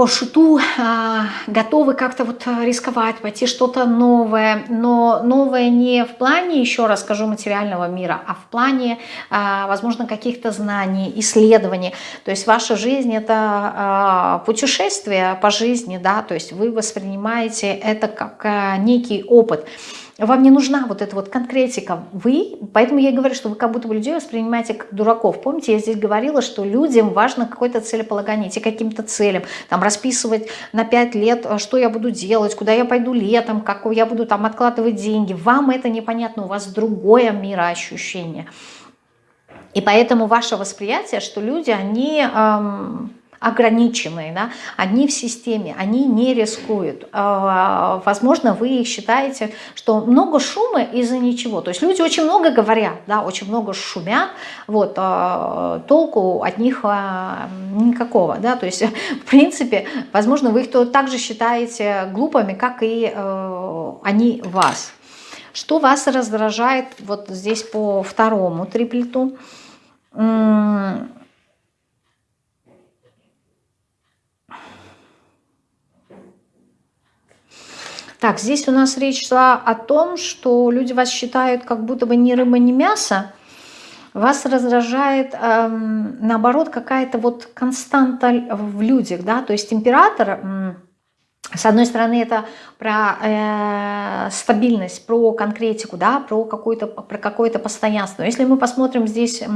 по шуту а, готовы как-то вот рисковать, пойти что-то новое, но новое не в плане, еще раз скажу, материального мира, а в плане, а, возможно, каких-то знаний, исследований. То есть ваша жизнь – это а, путешествие по жизни, да, то есть вы воспринимаете это как а, некий опыт. Вам не нужна вот эта вот конкретика. Вы, поэтому я и говорю, что вы как будто бы людей воспринимаете как дураков. Помните, я здесь говорила, что людям важно какое-то целеполагание, идти каким-то целям, там расписывать на 5 лет, э, что я буду делать, куда я пойду летом, как я буду там откладывать деньги. Вам это непонятно, у вас другое мироощущение. И поэтому ваше восприятие, что люди, они... Эм, ограниченные, да, они в системе, они не рискуют. А, возможно, вы считаете, что много шума из-за ничего. То есть люди очень много говорят, да, очень много шумят, вот, а, толку от них а, никакого. Да, то есть, в принципе, возможно, вы их также считаете глупыми, как и э, они вас. Что вас раздражает вот здесь по второму триплету? Так, здесь у нас речь шла о том, что люди вас считают как будто бы ни рыба, ни мясо. Вас раздражает, эм, наоборот, какая-то вот константа в людях, да, то есть император с одной стороны, это про э, стабильность, про конкретику, да, про какое-то про какое-то постоянство. Если мы посмотрим здесь э,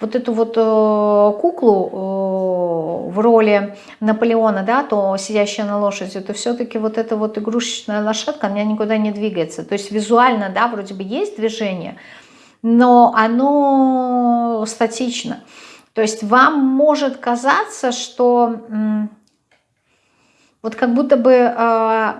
вот эту вот э, куклу э, в роли Наполеона, да, то сидящая на лошади, то все-таки вот эта вот игрушечная лошадка, она никуда не двигается. То есть визуально, да, вроде бы есть движение, но оно статично. То есть вам может казаться, что... Э, вот как будто бы э,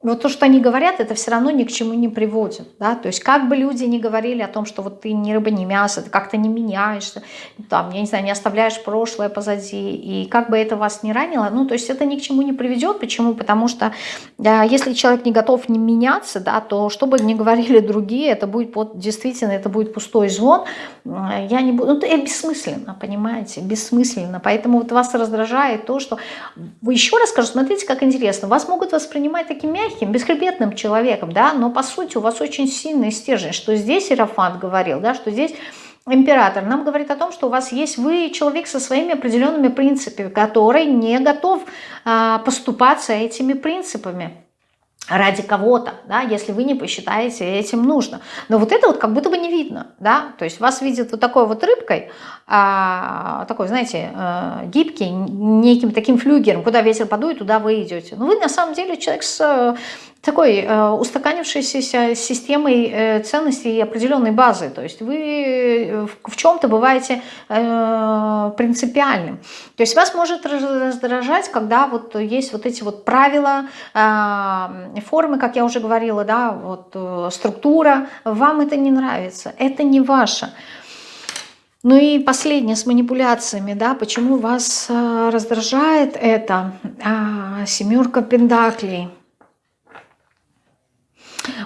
вот то, что они говорят, это все равно ни к чему не приводит. Да? То есть как бы люди не говорили о том, что вот ты ни рыба, ни мясо, ты как-то не меняешься, там, я не знаю, не оставляешь прошлое позади, и как бы это вас не ранило, ну, то есть это ни к чему не приведет. Почему? Потому что да, если человек не готов не меняться, да, то что бы ни говорили другие, это будет вот, действительно, это будет пустой звон. Я не буду, ну, это бессмысленно, понимаете, бессмысленно. Поэтому вот вас раздражает то, что... Еще раз скажу, смотрите, как интересно, вас могут воспринимать таким мягким, мягким, бесхребетным человеком, да, но по сути у вас очень сильный стержень, что здесь Иерофант говорил, да, что здесь император. Нам говорит о том, что у вас есть вы человек со своими определенными принципами, который не готов а, поступаться этими принципами ради кого-то, да, если вы не посчитаете этим нужно. Но вот это вот как будто бы не видно, да, то есть вас видят вот такой вот рыбкой, а, такой, знаете, а, гибкий, неким таким флюгером, куда ветер подует, туда вы идете. Но вы на самом деле человек с такой э, устаканившейся системой э, ценностей и определенной базы. То есть вы э, в, в чем-то бываете э, принципиальным. То есть вас может раздражать, когда вот есть вот эти вот правила, э, формы, как я уже говорила, да, вот э, структура. Вам это не нравится, это не ваше. Ну и последнее с манипуляциями, да, почему вас э, раздражает это? А, семерка пендаклей.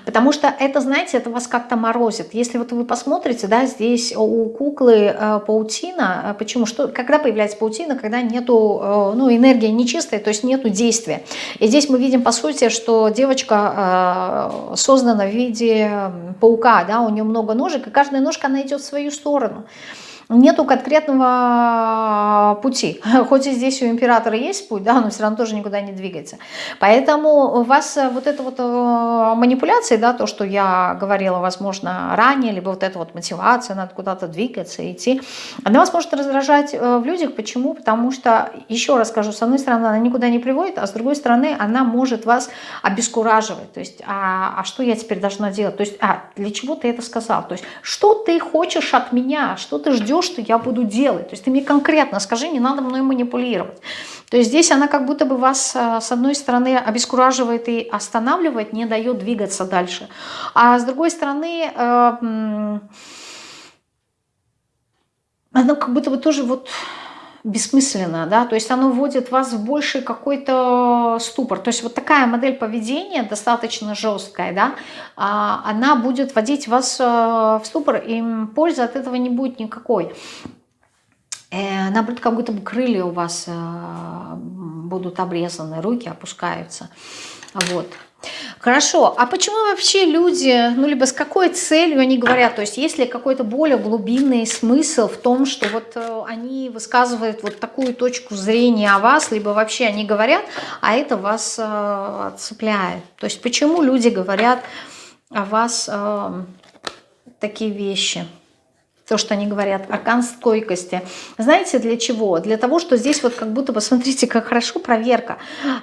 Потому что это, знаете, это вас как-то морозит. Если вот вы посмотрите, да, здесь у куклы э, паутина, э, почему? Что, когда появляется паутина, когда нету, э, ну, энергия нечистая, то есть нету действия. И здесь мы видим, по сути, что девочка э, создана в виде паука, да, у нее много ножек, и каждая ножка, она идет в свою сторону нету конкретного пути. Хоть и здесь у императора есть путь, да, но все равно тоже никуда не двигается. Поэтому у вас э, вот это вот э, манипуляции, да, то, что я говорила, возможно, ранее, либо вот эта вот мотивация, надо куда-то двигаться, идти, она вас может раздражать э, в людях. Почему? Потому что, еще раз скажу, с одной стороны, она никуда не приводит, а с другой стороны, она может вас обескураживать. То есть, а, а что я теперь должна делать? То есть, а, для чего ты это сказал? То есть, что ты хочешь от меня? Что ты ждешь что я буду делать. То есть ты мне конкретно скажи, не надо мной манипулировать. То есть здесь она как будто бы вас э, с одной стороны обескураживает и останавливает, не дает двигаться дальше. А с другой стороны, э, она как будто бы тоже вот бессмысленно, да, то есть оно вводит вас в больший какой-то ступор. То есть вот такая модель поведения, достаточно жесткая, да, а, она будет вводить вас э, в ступор, и пользы от этого не будет никакой. Э, наоборот, как будто бы крылья у вас э, будут обрезаны, руки опускаются. Вот. Хорошо, а почему вообще люди, ну либо с какой целью они говорят, то есть есть ли какой-то более глубинный смысл в том, что вот э, они высказывают вот такую точку зрения о вас, либо вообще они говорят, а это вас э, цепляет. То есть почему люди говорят о вас э, такие вещи – то, что они говорят, аркан стойкости. Знаете, для чего? Для того, что здесь вот как будто, посмотрите, как хорошо проверка.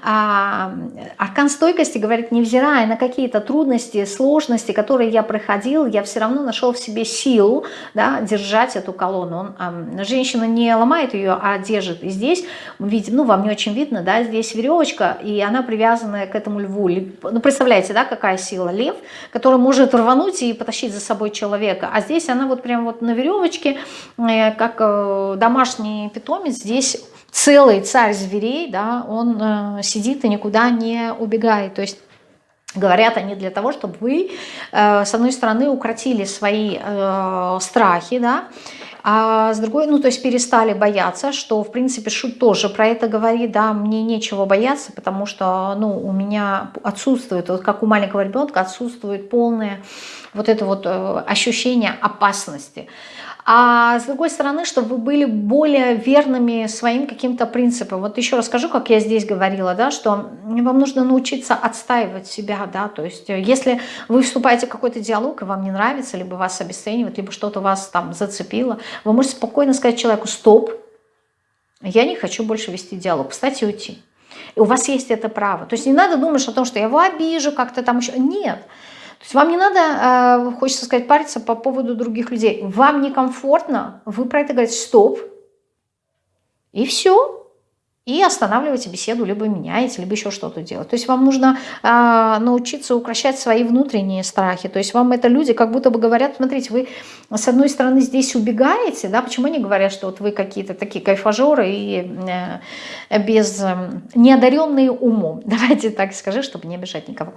А, аркан стойкости говорит, невзирая на какие-то трудности, сложности, которые я проходил, я все равно нашел в себе силу да, держать эту колонну. Он, а, женщина не ломает ее, а держит. И здесь видим, ну, вам не очень видно, да, здесь веревочка, и она привязана к этому льву. Ну, представляете, да, какая сила? Лев, который может рвануть и потащить за собой человека. А здесь она вот прям вот на веревочке, э, как э, домашний питомец, здесь целый царь зверей, да, он э, сидит и никуда не убегает. То есть Говорят они для того, чтобы вы, с одной стороны, укротили свои страхи, да, а с другой, ну, то есть перестали бояться, что, в принципе, Шут тоже про это говорит, да, мне нечего бояться, потому что, ну, у меня отсутствует, вот как у маленького ребенка, отсутствует полное вот это вот ощущение опасности а с другой стороны, чтобы вы были более верными своим каким-то принципам. Вот еще расскажу, как я здесь говорила, да, что вам нужно научиться отстаивать себя, да, то есть э, если вы вступаете в какой-то диалог, и вам не нравится, либо вас обесценивают, либо что-то вас там зацепило, вы можете спокойно сказать человеку «стоп, я не хочу больше вести диалог, кстати, уйти». И у вас есть это право. То есть не надо думать о том, что я его обижу, как-то там еще. Нет. То есть вам не надо, э, хочется сказать, париться по поводу других людей. Вам некомфортно, вы про это говорите «стоп», и все. И останавливаете беседу, либо меняете, либо еще что-то делать. То есть вам нужно э, научиться укращать свои внутренние страхи. То есть вам это люди как будто бы говорят, смотрите, вы с одной стороны здесь убегаете, да, почему они говорят, что вот вы какие-то такие кайфажеры и э, без, э, неодаренные умом. Давайте так скажи, чтобы не обижать никого.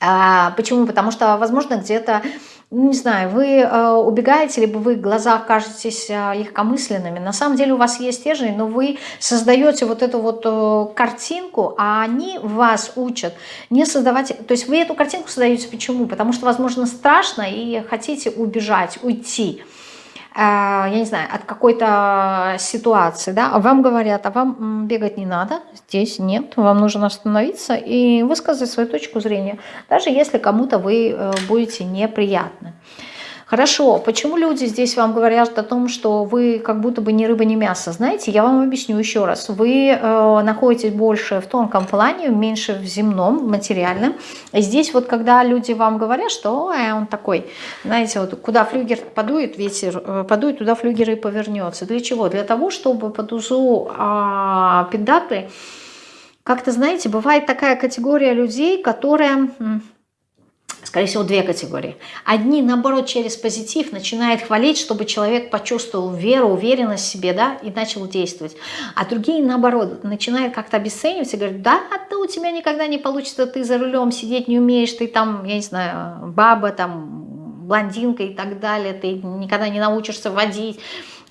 А, почему? Потому что, возможно, где-то, ну, не знаю, вы э, убегаете, либо вы в глазах кажетесь э, легкомысленными. На самом деле у вас есть стержень, но вы создаете вот эту вот э, картинку, а они вас учат не создавать... То есть вы эту картинку создаете почему? Потому что, возможно, страшно и хотите убежать, уйти. Я не знаю, от какой-то ситуации, да, а вам говорят, а вам бегать не надо, здесь нет, вам нужно остановиться и высказать свою точку зрения, даже если кому-то вы э, будете неприятны. Хорошо, почему люди здесь вам говорят о том, что вы как будто бы ни рыба, ни мясо? Знаете, я вам объясню еще раз. Вы э, находитесь больше в тонком плане, меньше в земном, материальном. И здесь вот когда люди вам говорят, что э, он такой, знаете, вот куда флюгер подует, ветер э, подует, туда флюгер и повернется. Для чего? Для того, чтобы под узу э, педакли, как-то, знаете, бывает такая категория людей, которая скорее всего, две категории. Одни, наоборот, через позитив начинают хвалить, чтобы человек почувствовал веру, уверенность в себе, да, и начал действовать. А другие, наоборот, начинают как-то обесценивать и говорят, да, да у тебя никогда не получится, ты за рулем сидеть не умеешь, ты там, я не знаю, баба, там, блондинка и так далее, ты никогда не научишься водить,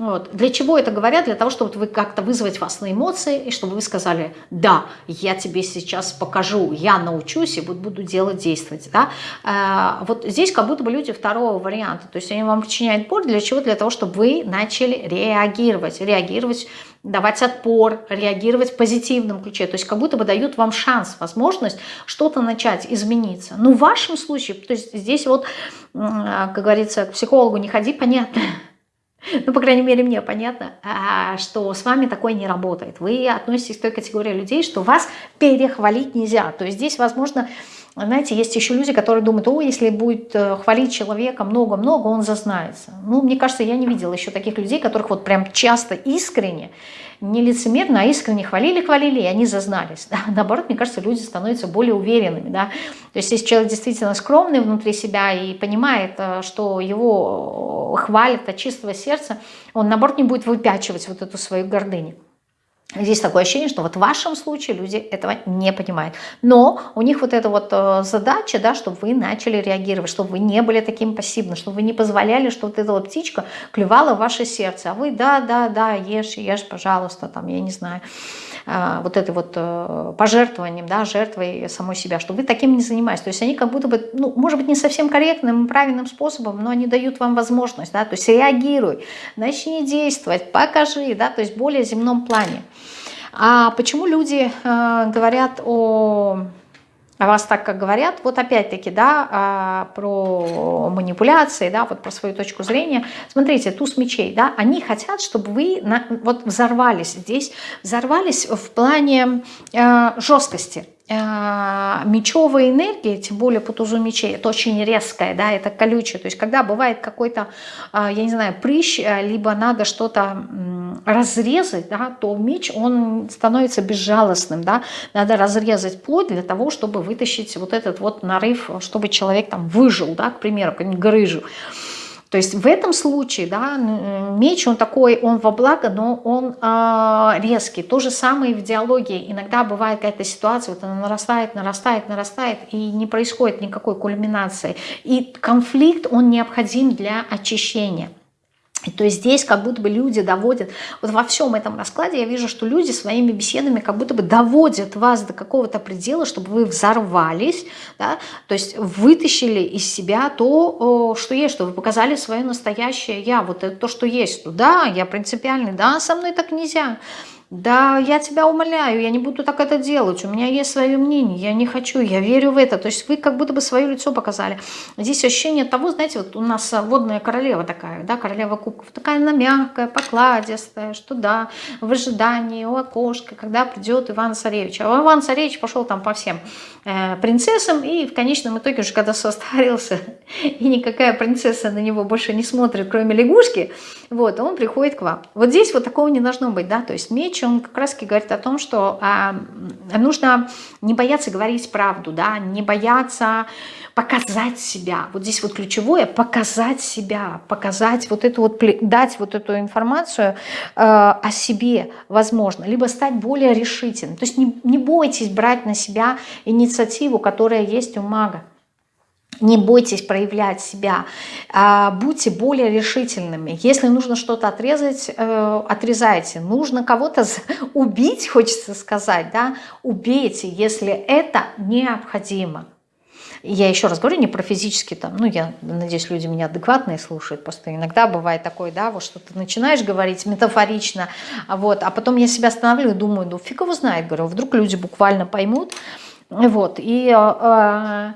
вот. Для чего это говорят? Для того, чтобы вы как-то вызвать вас на эмоции, и чтобы вы сказали, да, я тебе сейчас покажу, я научусь и буду делать, действовать. Да? А, вот здесь как будто бы люди второго варианта. То есть они вам причиняют боль. Для чего? Для того, чтобы вы начали реагировать. Реагировать давать отпор, реагировать в позитивном ключе. То есть как будто бы дают вам шанс, возможность что-то начать, измениться. Но в вашем случае, то есть здесь вот, как говорится, к психологу не ходи, понятно, ну, по крайней мере, мне понятно, а, что с вами такое не работает. Вы относитесь к той категории людей, что вас перехвалить нельзя. То есть здесь, возможно, знаете, есть еще люди, которые думают, о, если будет э, хвалить человека много-много, он зазнается. Ну, мне кажется, я не видела еще таких людей, которых вот прям часто искренне не лицемерно, а искренне хвалили-хвалили, и они зазнались. Да? Наоборот, мне кажется, люди становятся более уверенными. Да? То есть если человек действительно скромный внутри себя и понимает, э, что его хвалят от чистого сердца, он, наоборот, не будет выпячивать вот эту свою гордыню. Здесь такое ощущение, что вот в вашем случае люди этого не понимают. Но у них вот эта вот э, задача, да, чтобы вы начали реагировать, чтобы вы не были таким пассивным, чтобы вы не позволяли, что вот эта вот птичка клювала в ваше сердце. А вы, да, да, да, ешь, ешь, пожалуйста, там, я не знаю, э, вот это вот э, пожертвованием, да, жертвой самой себя, чтобы вы таким не занимались. То есть они как будто бы, ну, может быть, не совсем корректным, правильным способом, но они дают вам возможность, да, то есть реагируй, начни действовать, покажи, да, то есть более земном плане. А почему люди э, говорят о о вас так, как говорят, вот опять-таки, да, а, про манипуляции, да, вот про свою точку зрения. Смотрите, туз мечей, да, они хотят, чтобы вы на, вот взорвались здесь, взорвались в плане э, жесткости, мечевая энергия, тем более по тузу мечей, это очень резкая, да, это колючая. То есть когда бывает какой-то, а, я не знаю, прыщ, а, либо надо что-то разрезать, да, то меч, он становится безжалостным, да, надо разрезать плоть для того, чтобы вытащить вот этот вот нарыв, чтобы человек там выжил, да, к примеру, какую-нибудь грыжу. То есть в этом случае да, меч, он такой, он во благо, но он э, резкий. То же самое и в диалоге. Иногда бывает какая-то ситуация, вот она нарастает, нарастает, нарастает, и не происходит никакой кульминации. И конфликт, он необходим для очищения. То здесь как будто бы люди доводят, вот во всем этом раскладе я вижу, что люди своими беседами как будто бы доводят вас до какого-то предела, чтобы вы взорвались, да, то есть вытащили из себя то, что есть, что вы показали свое настоящее я, вот это то, что есть. Да, я принципиальный, да, со мной так нельзя. Да, я тебя умоляю, я не буду так это делать, у меня есть свое мнение, я не хочу, я верю в это. То есть вы как будто бы свое лицо показали. Здесь ощущение того, знаете, вот у нас водная королева такая, да, королева кубков, такая она мягкая, покладистая, что да, в ожидании у окошка, когда придет Иван Царевич. А Иван Царевич пошел там по всем э, принцессам, и в конечном итоге уже когда состарился, и никакая принцесса на него больше не смотрит, кроме лягушки, вот, он приходит к вам. Вот здесь вот такого не должно быть, да, то есть меч он как раз говорит о том, что а, нужно не бояться говорить правду, да, не бояться показать себя. Вот здесь вот ключевое – показать себя, показать вот эту вот, дать вот эту информацию э, о себе, возможно, либо стать более решительным. То есть не, не бойтесь брать на себя инициативу, которая есть у мага. Не бойтесь проявлять себя, а, будьте более решительными. Если нужно что-то отрезать, э, отрезайте. Нужно кого-то убить, хочется сказать, да, убейте, если это необходимо. Я еще раз говорю, не про физически там, ну, я надеюсь, люди меня адекватные слушают, просто иногда бывает такое, да, вот что ты начинаешь говорить метафорично, вот, а потом я себя останавливаю, думаю, ну, фиг его знает, говорю, вдруг люди буквально поймут, вот, и... Э,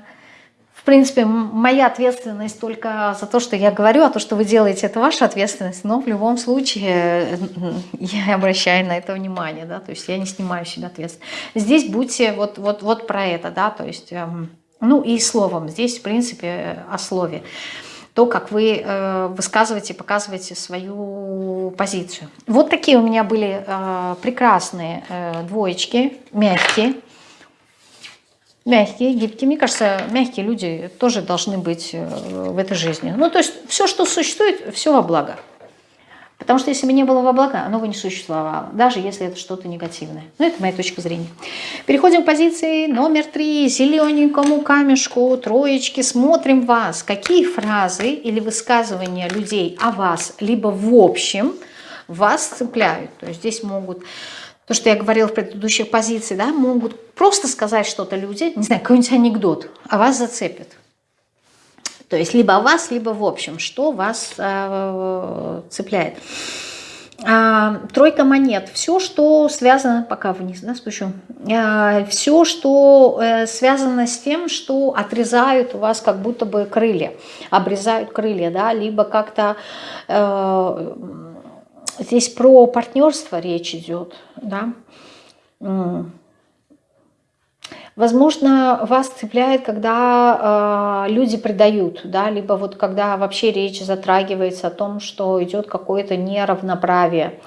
принципе, моя ответственность только за то, что я говорю, а то, что вы делаете, это ваша ответственность. Но в любом случае я обращаю на это внимание, да, то есть я не снимаю себя ответственность. Здесь будьте вот, вот, вот про это, да, то есть, эм, ну и словом, здесь, в принципе, о слове. То, как вы э, высказываете, показываете свою позицию. Вот такие у меня были э, прекрасные э, двоечки, мягкие мягкие, гибкие. Мне кажется, мягкие люди тоже должны быть э, в этой жизни. Ну, то есть все, что существует, все во благо. Потому что если бы не было во благо, оно бы не существовало, даже если это что-то негативное. Ну, это моя точка зрения. Переходим к позиции номер три. Зелененькому камешку, троечки. Смотрим вас. Какие фразы или высказывания людей о вас, либо в общем, вас цепляют. То есть здесь могут то, что я говорила в предыдущих позициях, да, могут просто сказать что-то люди, не знаю, какой-нибудь анекдот, а вас зацепит. То есть либо вас, либо в общем, что вас э, цепляет. А, тройка монет. Все, что связано, пока вниз да, спущу, а, все, что э, связано с тем, что отрезают у вас как будто бы крылья, обрезают крылья, да, либо как-то э, Здесь про партнерство речь идет, да. Возможно, вас цепляет, когда э, люди предают, да, либо вот когда вообще речь затрагивается о том, что идет какое-то неравноправие.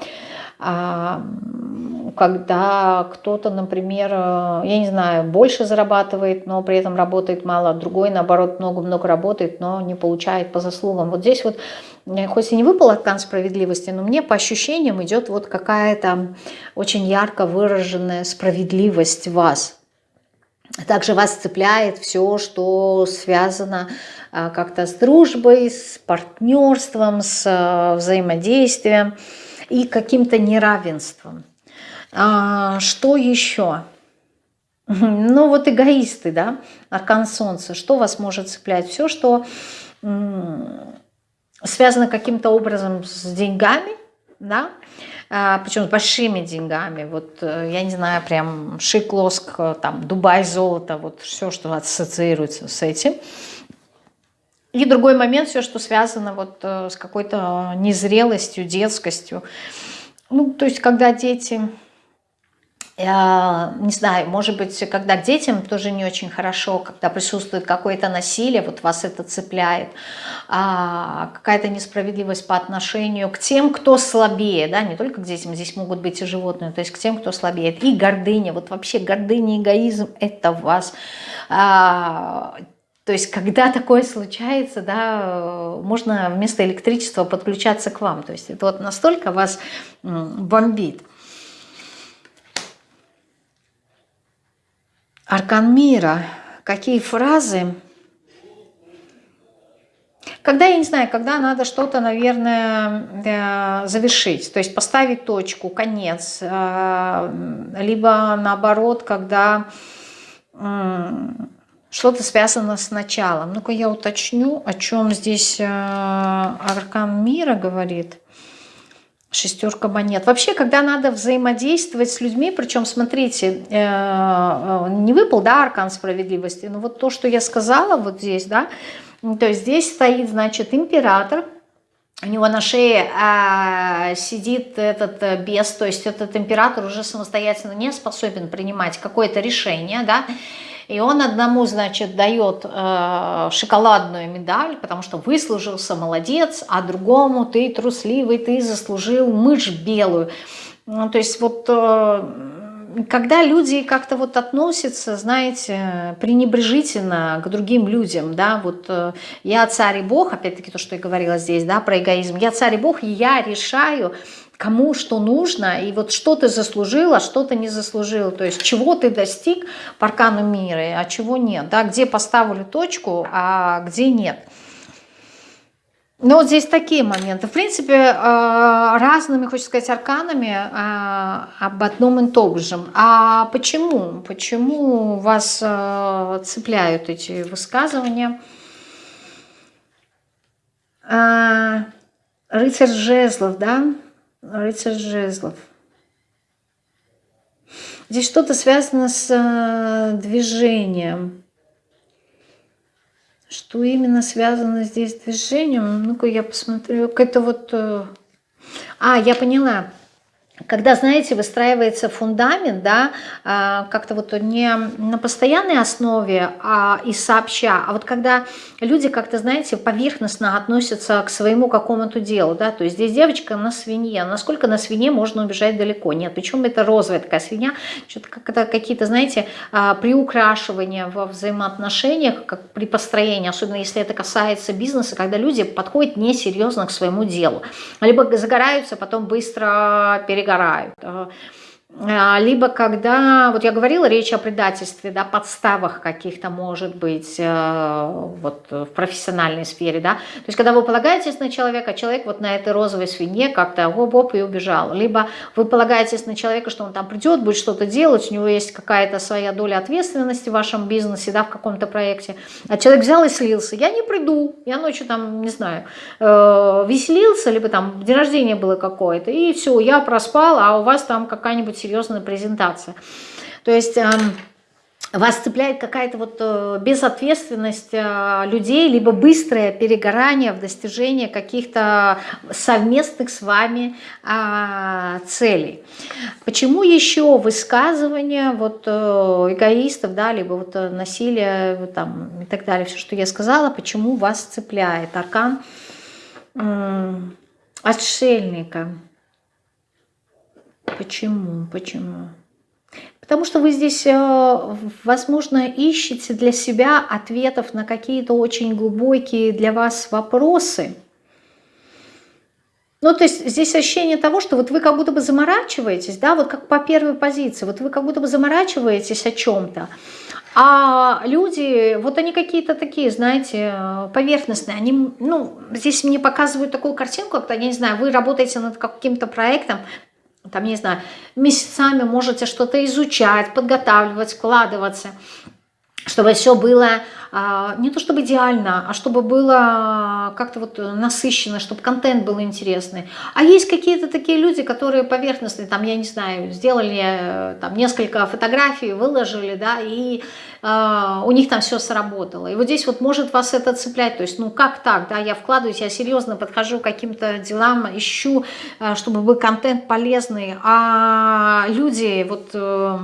Когда кто-то, например, э, я не знаю, больше зарабатывает, но при этом работает мало, другой, наоборот, много-много работает, но не получает по заслугам. Вот здесь вот, э, хоть и не выпал аркан справедливости, но мне по ощущениям идет вот какая-то очень ярко выраженная справедливость вас. Также вас цепляет все, что связано э, как-то с дружбой, с партнерством, с взаимодействием и каким-то неравенством. А, что еще? Ну вот эгоисты, да, аркан солнца. Что вас может цеплять? Все, что связано каким-то образом с деньгами, да, а, причем с большими деньгами. Вот, э, я не знаю, прям шик, лоск, э, там, Дубай, золото, вот все, что ассоциируется с этим. И другой момент, все, что связано вот э, с какой-то незрелостью, детскостью. Ну, то есть, когда дети не знаю, может быть, когда детям тоже не очень хорошо, когда присутствует какое-то насилие, вот вас это цепляет, а, какая-то несправедливость по отношению к тем, кто слабее, да, не только к детям, здесь могут быть и животные, то есть к тем, кто слабее, и гордыня, вот вообще гордыня, эгоизм, это вас, а, то есть, когда такое случается, да, можно вместо электричества подключаться к вам. То есть, это вот настолько вас бомбит. Аркан мира. Какие фразы? Когда, я не знаю, когда надо что-то, наверное, э, завершить, то есть поставить точку, конец, э, либо наоборот, когда что-то связано с началом. Ну-ка я уточню, о чем здесь э, Аркан мира говорит. Шестерка монет. Вообще, когда надо взаимодействовать с людьми, причем, смотрите, э, э, не выпал, да, аркан справедливости, но вот то, что я сказала вот здесь, да, то есть здесь стоит, значит, император, у него на шее а, сидит этот бес, то есть этот император уже самостоятельно не способен принимать какое-то решение, да, и он одному, значит, дает э, шоколадную медаль, потому что выслужился, молодец, а другому ты трусливый, ты заслужил мышь белую. Ну, то есть вот... Э, когда люди как-то вот относятся, знаете, пренебрежительно к другим людям, да, вот э, я царь и бог, опять-таки то, что я говорила здесь, да, про эгоизм, я царь и бог, и я решаю, кому что нужно, и вот что ты заслужил, а что ты не заслужил, то есть чего ты достиг по аркану мира, а чего нет, да, где поставили точку, а где нет. Но вот здесь такие моменты. В принципе, э, разными, хочется сказать, арканами э, об одном и том же. А почему? Почему вас э, цепляют эти высказывания? Рыцарь жезлов, да? Рыцарь жезлов. Здесь что-то связано с э, движением. Что именно связано здесь с движением? Ну-ка я посмотрю. Какая-то вот... Э, а, я поняла когда, знаете, выстраивается фундамент, да, а, как-то вот не на постоянной основе а и сообща, а вот когда люди как-то, знаете, поверхностно относятся к своему какому-то делу, да, то есть здесь девочка на свинье, насколько на свине можно убежать далеко, нет, причем это розовая такая свинья, что-то какие-то, знаете, а, приукрашивания во взаимоотношениях, как при построении, особенно если это касается бизнеса, когда люди подходят несерьезно к своему делу, либо загораются, потом быстро переговорят, перегорают. А, либо когда, вот я говорила, речь о предательстве, да, подставах каких-то может быть э, вот в профессиональной сфере, да, то есть когда вы полагаетесь на человека, человек вот на этой розовой свинье как-то оп-оп и убежал, либо вы полагаетесь на человека, что он там придет, будет что-то делать, у него есть какая-то своя доля ответственности в вашем бизнесе, да, в каком-то проекте, а человек взял и слился, я не приду, я ночью там, не знаю, э, веселился, либо там день рождения было какое-то, и все, я проспал, а у вас там какая-нибудь серьезная презентация. То есть эм, вас цепляет какая-то вот э, безответственность э, людей, либо быстрое перегорание в достижении каких-то совместных с вами а, целей. Почему еще высказывания вот э, эгоистов, да, либо вот насилие там, и так далее, все, что я сказала, почему вас цепляет аркан отшельника? Почему? Почему? Потому что вы здесь, э, возможно, ищете для себя ответов на какие-то очень глубокие для вас вопросы. Ну, то есть здесь ощущение того, что вот вы как будто бы заморачиваетесь, да, вот как по первой позиции, вот вы как будто бы заморачиваетесь о чем-то, а люди, вот они какие-то такие, знаете, поверхностные, они, ну, здесь мне показывают такую картинку, когда, я не знаю, вы работаете над каким-то проектом, там, не знаю, месяцами можете что-то изучать, подготавливать, вкладываться. Чтобы все было а, не то чтобы идеально, а чтобы было как-то вот насыщенно, чтобы контент был интересный. А есть какие-то такие люди, которые поверхностные, там, я не знаю, сделали э, там несколько фотографий, выложили, да, и э, у них там все сработало. И вот здесь вот может вас это цеплять, то есть, ну как так, да, я вкладываюсь, я серьезно подхожу к каким-то делам, ищу, э, чтобы был контент полезный, а люди вот, э,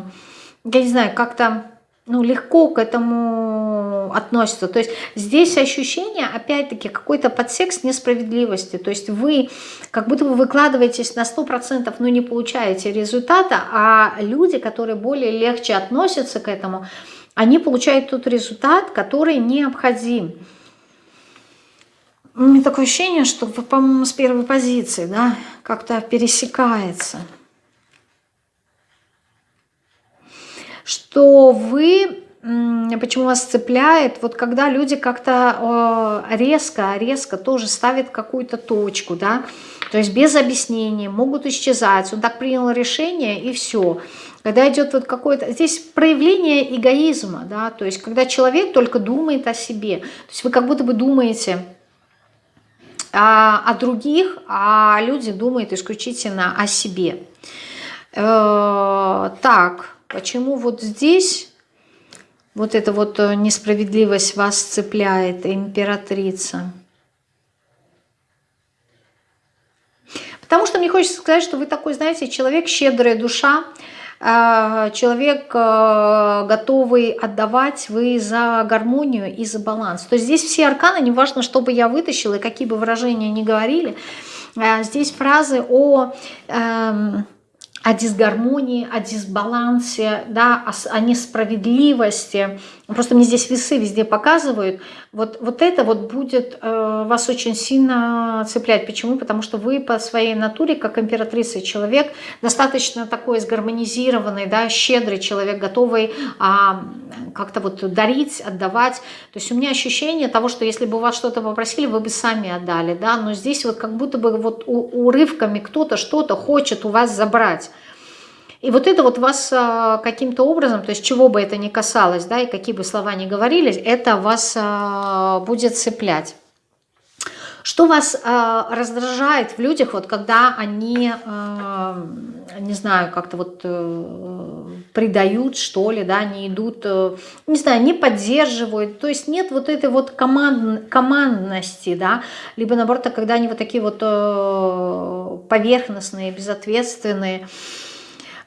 я не знаю, как-то ну, легко к этому относятся. То есть здесь ощущение, опять-таки, какой-то подсекс несправедливости. То есть вы как будто бы выкладываетесь на 100%, но не получаете результата, а люди, которые более легче относятся к этому, они получают тот результат, который необходим. У меня такое ощущение, что, по-моему, с первой позиции, да, как-то пересекается. Что вы, почему вас цепляет, вот когда люди как-то резко, резко тоже ставят какую-то точку, да, то есть без объяснения, могут исчезать, он так принял решение и все. Когда идет вот какое-то, здесь проявление эгоизма, да, то есть когда человек только думает о себе, то есть вы как будто бы думаете о, о других, а люди думают исключительно о себе. Э, так, Почему вот здесь вот эта вот э, несправедливость вас цепляет, императрица? Потому что мне хочется сказать, что вы такой, знаете, человек, щедрая душа, э, человек, э, готовый отдавать, вы за гармонию и за баланс. То есть здесь все арканы, неважно, что бы я вытащила и какие бы выражения ни говорили, здесь фразы о эм, о дисгармонии, о дисбалансе, да, о, о несправедливости. Просто мне здесь весы везде показывают. Вот, вот это вот будет э, вас очень сильно цеплять. Почему? Потому что вы по своей натуре, как императрица человек, достаточно такой сгармонизированный, да, щедрый человек, готовый а, как-то вот дарить, отдавать. То есть у меня ощущение того, что если бы вас что-то попросили, вы бы сами отдали. Да? Но здесь вот как будто бы вот урывками кто-то что-то хочет у вас забрать. И вот это вот вас а, каким-то образом, то есть чего бы это ни касалось, да, и какие бы слова ни говорились, это вас а, будет цеплять. Что вас э, раздражает в людях, вот когда они, не знаю, как-то вот э, предают, что ли, да, не идут, э, не знаю, не поддерживают, то есть нет вот этой вот команд, командности, да, либо наоборот, когда они вот такие вот э, поверхностные, безответственные,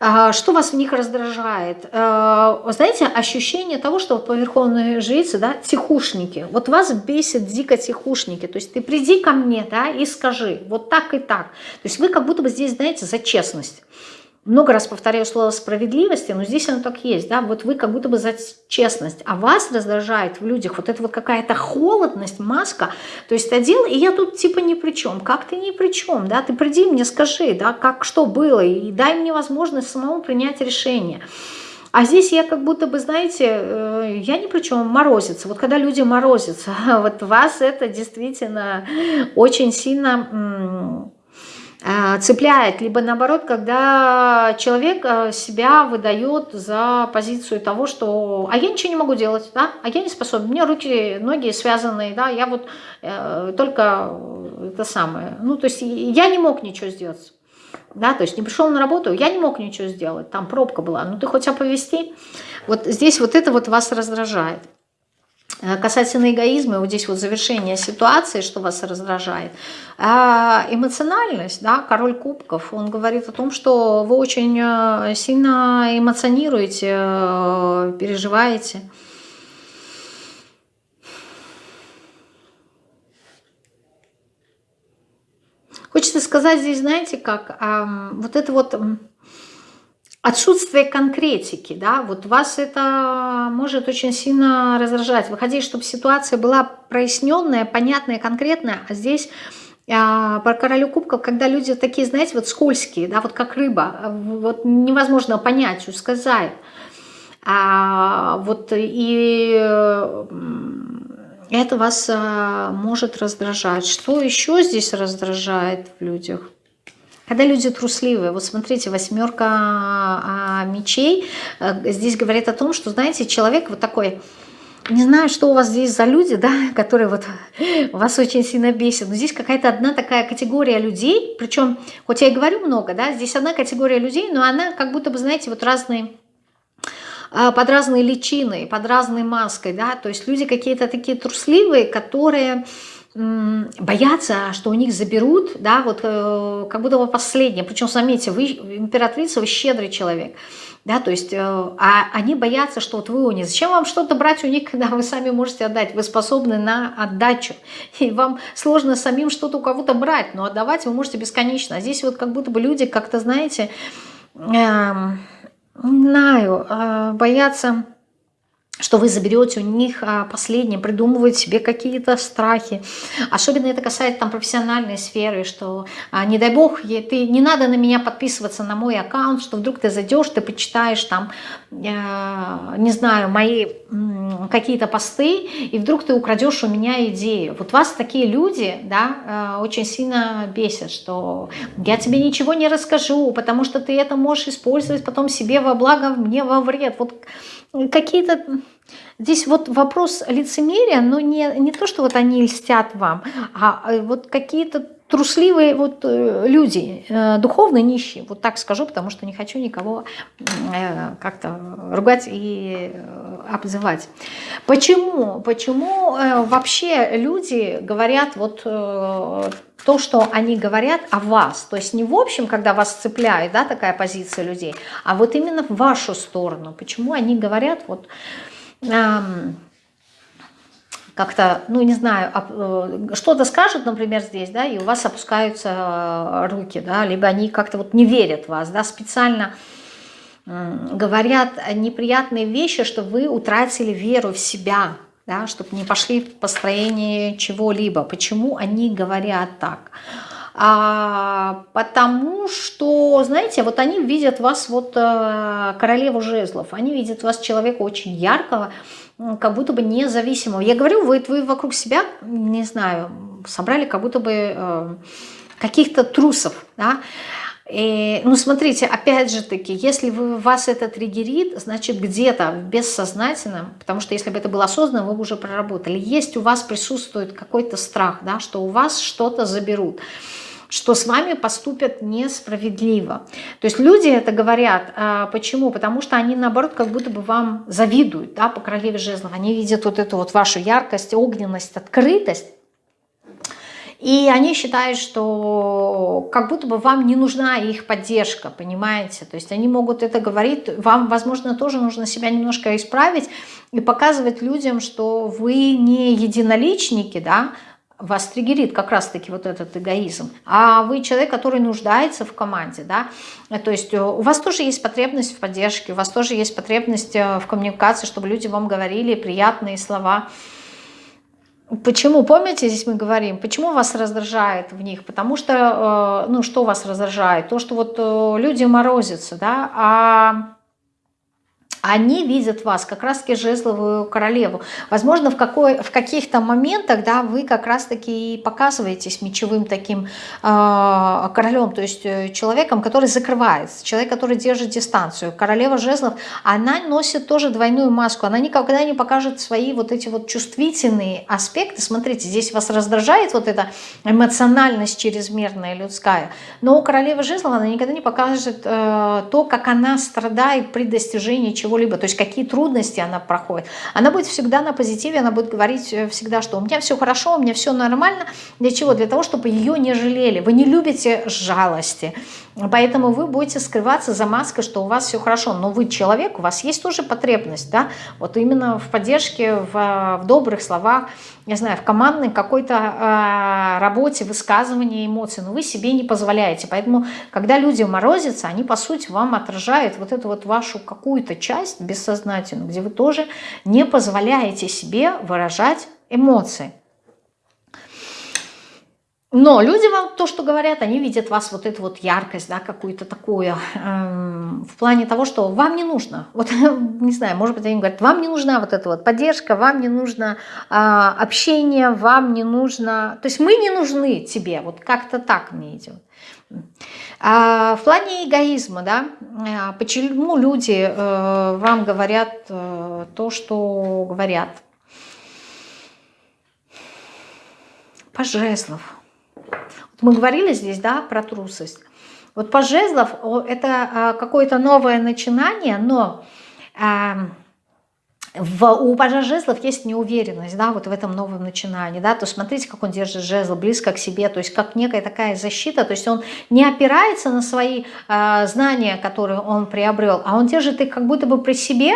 что вас в них раздражает? Э, знаете, ощущение того, что по верховной жрице, да, тихушники. Вот вас бесит дико тихушники. То есть ты приди ко мне, да, и скажи, вот так и так. То есть вы как будто бы здесь, знаете, за честность много раз повторяю слово справедливости, но здесь оно так есть, да, вот вы как будто бы за честность, а вас раздражает в людях вот эта вот какая-то холодность, маска, то есть одел, и я тут типа ни при чем, как ты ни при чем, да, ты приди мне скажи, да, как, что было, и дай мне возможность самому принять решение. А здесь я как будто бы, знаете, э, я ни при чем, морозится. Вот когда люди морозятся, вот вас это действительно очень сильно цепляет, либо наоборот, когда человек э, себя выдает за позицию того, что «а я ничего не могу делать, да? а я не способен, меня руки, ноги связанные, да? я вот э, только это самое». Ну, то есть я не мог ничего сделать. Да, то есть не пришел на работу, я не мог ничего сделать, там пробка была, ну ты хоть оповести. Вот здесь вот это вот вас раздражает. Э, касательно эгоизма, вот здесь вот завершение ситуации, что вас раздражает. А эмоциональность, да, король кубков, он говорит о том, что вы очень э, сильно эмоционируете, э, переживаете. Хочется сказать здесь, знаете, как вот это вот отсутствие конкретики, да, вот вас это может очень сильно раздражать. Вы хотите, чтобы ситуация была проясненная, понятная, конкретная, а здесь а, про королю кубков, когда люди такие, знаете, вот скользкие, да, вот как рыба, вот невозможно понять, сказать. А, вот и это вас а, может раздражать. Что еще здесь раздражает в людях? Когда люди трусливые, вот смотрите, восьмерка а, мечей, э, здесь говорит о том, что, знаете, человек вот такой не знаю, что у вас здесь за люди, да, которые вот вас очень сильно бесят, но здесь какая-то одна такая категория людей, причем, хоть я и говорю много, да, здесь одна категория людей, но она как будто бы, знаете, вот разные а, под разные личиной, под разной маской, да, то есть люди какие-то такие трусливые, которые боятся, что у них заберут, да, вот э, как будто бы последнее. Причем, заметьте, вы императрица, вы щедрый человек, да, то есть, э, а они боятся, что вот вы у них, зачем вам что-то брать у них, когда вы сами можете отдать, вы способны на отдачу, и вам сложно самим что-то у кого-то брать, но отдавать вы можете бесконечно. А здесь вот как будто бы люди как-то, знаете, э, не знаю, э, боятся что вы заберете у них а, последнее, придумывают себе какие-то страхи. Особенно это касается там профессиональной сферы, что а, не дай бог, ты, не надо на меня подписываться на мой аккаунт, что вдруг ты зайдешь, ты почитаешь там, э, не знаю, мои какие-то посты, и вдруг ты украдешь у меня идею. Вот вас такие люди, да, э, очень сильно бесят, что я тебе ничего не расскажу, потому что ты это можешь использовать потом себе во благо, мне во вред. Вот какие-то... Здесь вот вопрос лицемерия, но не, не то, что вот они льстят вам, а, а вот какие-то трусливые вот э, люди, э, духовно нищие, вот так скажу, потому что не хочу никого э, как-то ругать и обзывать. Почему? Почему вообще люди говорят вот то, что они говорят о вас, то есть не в общем, когда вас цепляет, да, такая позиция людей, а вот именно в вашу сторону. Почему они говорят вот эм, как-то, ну не знаю, э, что-то скажут, например, здесь, да, и у вас опускаются э, руки, да, либо они как-то вот не верят в вас, да, специально говорят неприятные вещи, что вы утратили веру в себя, да, чтобы не пошли в построение чего-либо. Почему они говорят так? А, потому что, знаете, вот они видят вас, вот э, королеву жезлов, они видят вас человека очень яркого, как будто бы независимого. Я говорю, вы, вы вокруг себя, не знаю, собрали как будто бы э, каких-то трусов, да, и, ну, смотрите, опять же таки, если вы, вас это триггерит, значит, где-то в бессознательном, потому что если бы это было осознанно, вы бы уже проработали, есть у вас присутствует какой-то страх, да, что у вас что-то заберут что с вами поступят несправедливо. То есть люди это говорят. А почему? Потому что они, наоборот, как будто бы вам завидуют да, по королеве жезлов. Они видят вот эту вот вашу яркость, огненность, открытость. И они считают, что как будто бы вам не нужна их поддержка, понимаете? То есть они могут это говорить, вам, возможно, тоже нужно себя немножко исправить и показывать людям, что вы не единоличники, да, вас триггерит как раз-таки вот этот эгоизм, а вы человек, который нуждается в команде, да, то есть э, у вас тоже есть потребность в поддержке, у вас тоже есть потребность э, в коммуникации, чтобы люди вам говорили приятные слова, Почему, помните, здесь мы говорим, почему вас раздражает в них? Потому что, э, ну, что вас раздражает? То, что вот люди морозятся, да, а они видят вас как раз-таки жезловую королеву. Возможно, в, какой, в каких-то моментах да, вы как раз-таки показываетесь мечевым таким э, королем, то есть э, человеком, который закрывается, человек, который держит дистанцию. Королева жезлов, она носит тоже двойную маску, она никогда не покажет свои вот эти вот чувствительные аспекты. Смотрите, здесь вас раздражает вот эта эмоциональность чрезмерная людская, но у королевы жезлов она никогда не покажет э, то, как она страдает при достижении чего чего-либо, то есть какие трудности она проходит. Она будет всегда на позитиве, она будет говорить э, всегда, что у меня все хорошо, у меня все нормально. Для чего? Для того, чтобы ее не жалели. Вы не любите жалости, Поэтому вы будете скрываться за маской, что у вас все хорошо. Но вы человек, у вас есть тоже потребность, да, вот именно в поддержке, в, в добрых словах, не знаю, в командной какой-то э, работе, высказывании эмоций, но вы себе не позволяете. Поэтому, когда люди морозятся, они, по сути, вам отражают вот эту вот вашу какую-то часть бессознательную, где вы тоже не позволяете себе выражать эмоции. Но люди вам то, что говорят, они видят вас вот эту вот яркость, да, какую-то такую, эм, в плане того, что вам не нужно. Вот, не знаю, может быть, они говорят, вам не нужна вот эта вот поддержка, вам не нужно э, общение, вам не нужно... То есть мы не нужны тебе, вот как-то так мне идет. А в плане эгоизма, да, э, почему люди э, вам говорят э, то, что говорят? Пожеслов. Мы говорили здесь, да, про трусость. Вот по жезлов это а, какое-то новое начинание, но в, у пажа жезлов есть неуверенность, да, вот в этом новом начинании, да, то смотрите, как он держит жезл близко к себе, то есть как некая такая защита, то есть он не опирается на свои э, знания, которые он приобрел, а он держит их как будто бы при себе,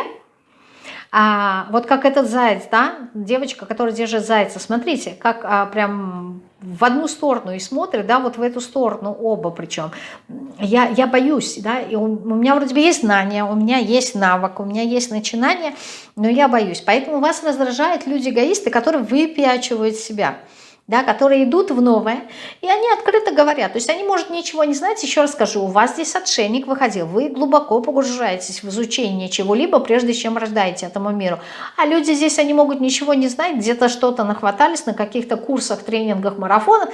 а, вот как этот заяц, да, девочка, которая держит зайца, смотрите, как а, прям в одну сторону и смотрит, да, вот в эту сторону оба причем. Я, я боюсь, да, и у, у меня вроде бы есть знания, у меня есть навык, у меня есть начинание, но я боюсь. Поэтому вас раздражают люди-эгоисты, которые выпячивают себя да, которые идут в новое, и они открыто говорят. То есть они, может, ничего не знать, еще раз скажу, у вас здесь отшельник выходил, вы глубоко погружаетесь в изучение чего-либо, прежде чем рождаете этому миру. А люди здесь, они могут ничего не знать, где-то что-то нахватались на каких-то курсах, тренингах, марафонах,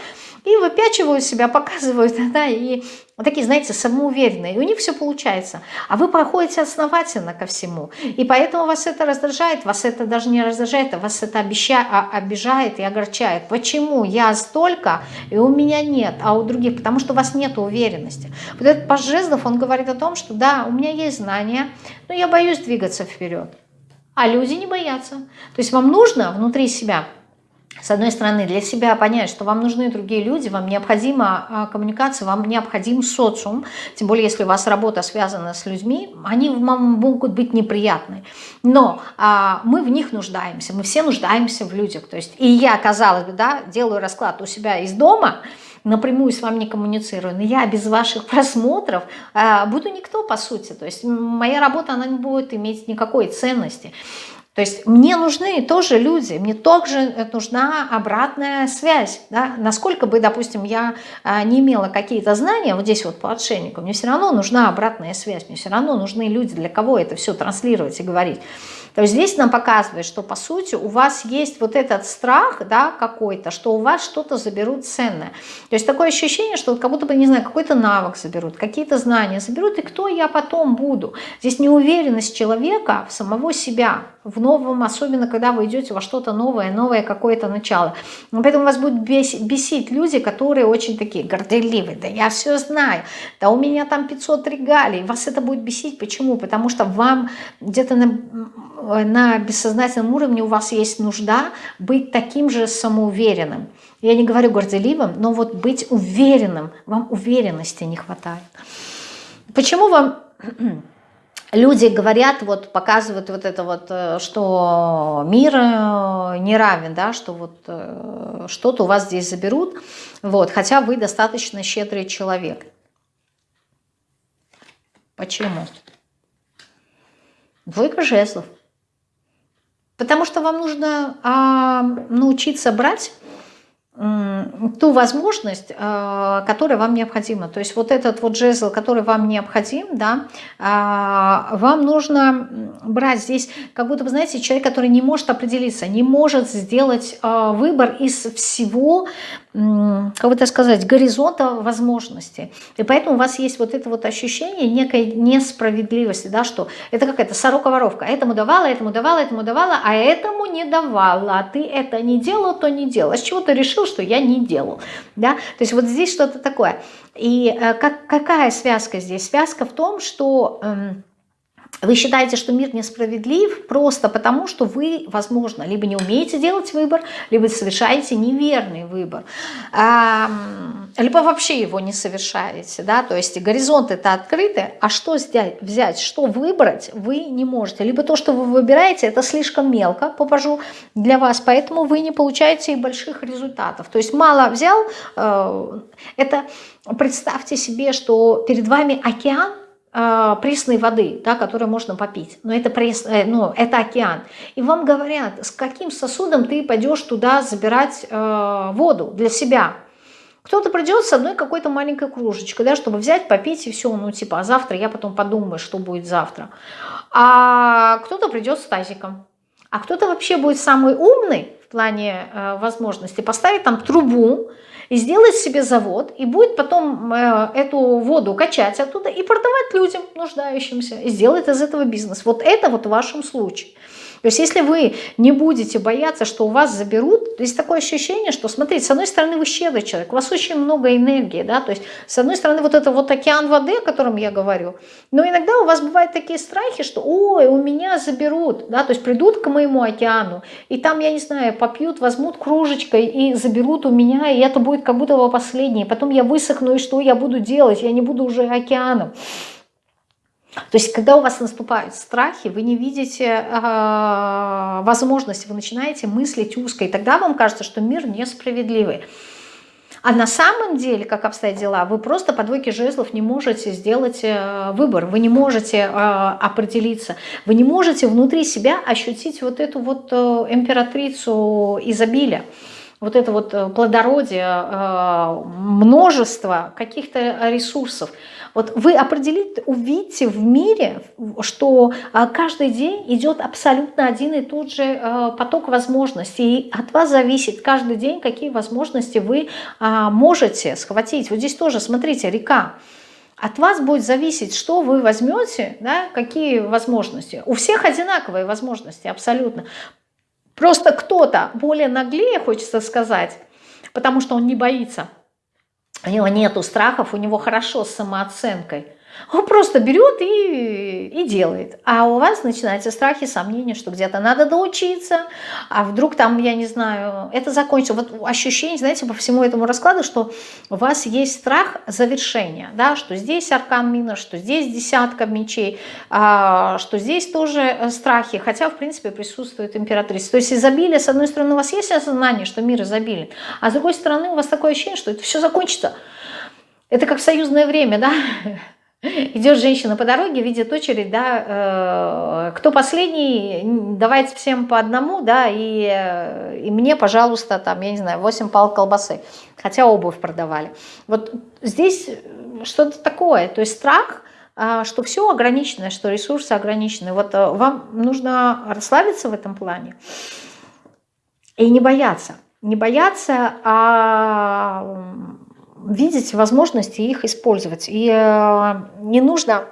и выпячивают себя, показывают, да, и вот такие, знаете, самоуверенные, и у них все получается. А вы проходите основательно ко всему, и поэтому вас это раздражает, вас это даже не раздражает, а вас это обеща, а, обижает и огорчает. Почему я столько, и у меня нет, а у других? Потому что у вас нет уверенности. Вот этот паж жезлов, он говорит о том, что да, у меня есть знания, но я боюсь двигаться вперед. А люди не боятся. То есть вам нужно внутри себя с одной стороны, для себя понять, что вам нужны другие люди, вам необходима а, коммуникация, вам необходим социум, тем более, если у вас работа связана с людьми, они вам могут быть неприятны. Но а, мы в них нуждаемся, мы все нуждаемся в людях. То есть, и я, казалось бы, да, делаю расклад у себя из дома, напрямую с вами не коммуницирую, но я без ваших просмотров а, буду никто, по сути. То есть моя работа, она не будет иметь никакой ценности. То есть мне нужны тоже люди, мне также нужна обратная связь. Да? Насколько бы, допустим, я а, не имела какие-то знания, вот здесь вот по отшельнику, мне все равно нужна обратная связь, мне все равно нужны люди, для кого это все транслировать и говорить. То есть здесь нам показывает, что по сути у вас есть вот этот страх да, какой-то, что у вас что-то заберут ценное. То есть такое ощущение, что вот как будто бы, не знаю, какой-то навык заберут, какие-то знания заберут, и кто я потом буду. Здесь неуверенность человека в самого себя, в новом, особенно когда вы идете во что-то новое, новое какое-то начало. Поэтому вас будут бесить люди, которые очень такие горделивые, да я все знаю, да у меня там 500 регалий, вас это будет бесить. Почему? Потому что вам где-то на на бессознательном уровне у вас есть нужда быть таким же самоуверенным. Я не говорю горделивым, но вот быть уверенным, вам уверенности не хватает. Почему вам люди говорят, вот показывают вот это вот, э, что мир э, не равен, да, что вот э, что-то у вас здесь заберут, вот, хотя вы достаточно щедрый человек. Почему? Двойка жезлов. Потому что вам нужно а, научиться брать ту возможность, а, которая вам необходима. То есть вот этот вот жезл, который вам необходим, да, а, вам нужно брать здесь, как будто, вы знаете, человек, который не может определиться, не может сделать а, выбор из всего, как бы это сказать, горизонта возможностей. И поэтому у вас есть вот это вот ощущение некой несправедливости, да, что это какая-то сорока-воровка. Этому давала, этому давала, этому давала, а этому не давала. Ты это не делал, то не делал. С чего ты решил, что я не делал? Да? То есть вот здесь что-то такое. И э, как, какая связка здесь? Связка в том, что... Э, вы считаете, что мир несправедлив просто потому, что вы, возможно, либо не умеете делать выбор, либо совершаете неверный выбор, либо вообще его не совершаете. Да? То есть горизонты-то открыты, а что взять, что выбрать вы не можете. Либо то, что вы выбираете, это слишком мелко, попажу для вас, поэтому вы не получаете и больших результатов. То есть мало взял, э, это представьте себе, что перед вами океан, пресной воды, да, которую можно попить. Но это, прес, э, ну, это океан. И вам говорят, с каким сосудом ты пойдешь туда забирать э, воду для себя. Кто-то придет с одной какой-то маленькой кружечкой, да, чтобы взять, попить и все, ну типа, а завтра я потом подумаю, что будет завтра. А кто-то придет с тазиком. А кто-то вообще будет самый умный в плане э, возможности, поставить там трубу, и сделает себе завод, и будет потом э, эту воду качать оттуда и продавать людям, нуждающимся, и сделает из этого бизнес. Вот это вот в вашем случае. То есть если вы не будете бояться, что у вас заберут, есть такое ощущение, что, смотрите, с одной стороны вы щедрый человек, у вас очень много энергии, да, то есть с одной стороны вот это вот океан воды, о котором я говорю, но иногда у вас бывают такие страхи, что, ой, у меня заберут, да, то есть придут к моему океану, и там, я не знаю, попьют, возьмут кружечкой и заберут у меня, и это будет как будто последнее, потом я высохну, и что я буду делать, я не буду уже океаном. То есть, когда у вас наступают страхи, вы не видите э, возможности, вы начинаете мыслить узко, и тогда вам кажется, что мир несправедливый. А на самом деле, как обстоят дела, вы просто по двойке жезлов не можете сделать э, выбор, вы не можете э, определиться, вы не можете внутри себя ощутить вот эту вот э, императрицу изобилия вот это вот плодородие, множество каких-то ресурсов. Вот вы определите, увидите в мире, что а, каждый день идет абсолютно один и тот же а, поток возможностей. И от вас зависит каждый день, какие возможности вы а, можете схватить. Вот здесь тоже, смотрите, река. От вас будет зависеть, что вы возьмете, да, какие возможности. У всех одинаковые возможности, абсолютно. Просто кто-то более наглее, хочется сказать, потому что он не боится у него нету страхов, у него хорошо с самооценкой. Он просто берет и, и делает. А у вас начинаются страхи, сомнения, что где-то надо доучиться, а вдруг там, я не знаю, это закончится. Вот ощущение, знаете, по всему этому раскладу, что у вас есть страх завершения, да, что здесь аркан мина, что здесь десятка мечей, а, что здесь тоже э, страхи, хотя, в принципе, присутствует императрица. То есть изобилие, с одной стороны, у вас есть осознание, что мир изобилен, а с другой стороны, у вас такое ощущение, что это все закончится. Это как в союзное время, да, Идет женщина по дороге, видит очередь, да, э, кто последний, давайте всем по одному, да, и, э, и мне, пожалуйста, там, я не знаю, 8 пал колбасы, хотя обувь продавали. Вот здесь что-то такое, то есть страх, э, что все ограничено, что ресурсы ограничены. Вот э, вам нужно расслабиться в этом плане и не бояться. Не бояться, а видеть возможности их использовать. И э, не нужно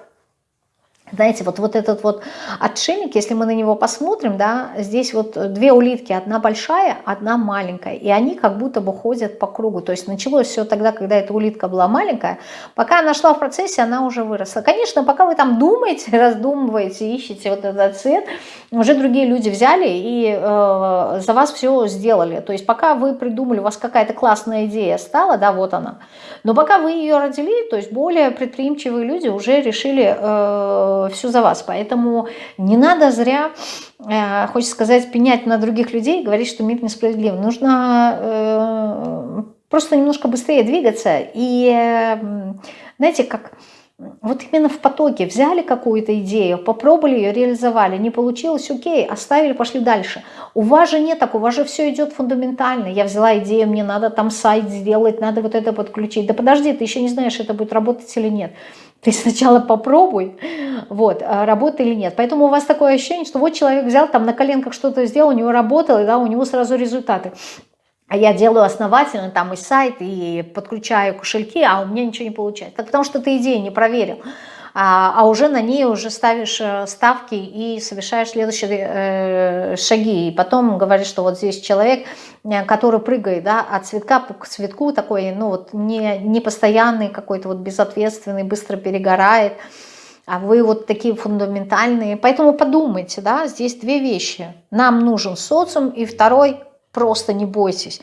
знаете, вот, вот этот вот отшельник, если мы на него посмотрим, да, здесь вот две улитки, одна большая, одна маленькая, и они как будто бы ходят по кругу. То есть началось все тогда, когда эта улитка была маленькая, пока она шла в процессе, она уже выросла. Конечно, пока вы там думаете, раздумываете, ищете вот этот цвет, уже другие люди взяли и э, за вас все сделали. То есть пока вы придумали, у вас какая-то классная идея стала, да, вот она, но пока вы ее родили, то есть более предприимчивые люди уже решили... Э, все за вас. Поэтому не надо зря, э, хочется сказать, пенять на других людей, говорить, что мир несправедлив. Нужно э, просто немножко быстрее двигаться. И э, знаете, как... Вот именно в потоке взяли какую-то идею, попробовали ее, реализовали, не получилось, окей, оставили, пошли дальше. У вас же нет так, у вас же все идет фундаментально. Я взяла идею, мне надо там сайт сделать, надо вот это подключить. Да подожди, ты еще не знаешь, это будет работать или нет. Ты сначала попробуй, вот, а работает или нет. Поэтому у вас такое ощущение, что вот человек взял, там на коленках что-то сделал, у него работало, да, у него сразу результаты. А я делаю основательно там и сайт, и подключаю кошельки, а у меня ничего не получается. Так потому что ты идею не проверил а, а уже на ней уже ставишь э, ставки и совершаешь следующие э, шаги. И потом говоришь, что вот здесь человек, э, который прыгает да, от цветка к цветку, такой, ну вот не, не постоянный какой-то, вот безответственный, быстро перегорает, а вы вот такие фундаментальные. Поэтому подумайте, да, здесь две вещи. Нам нужен социум, и второй, просто не бойтесь.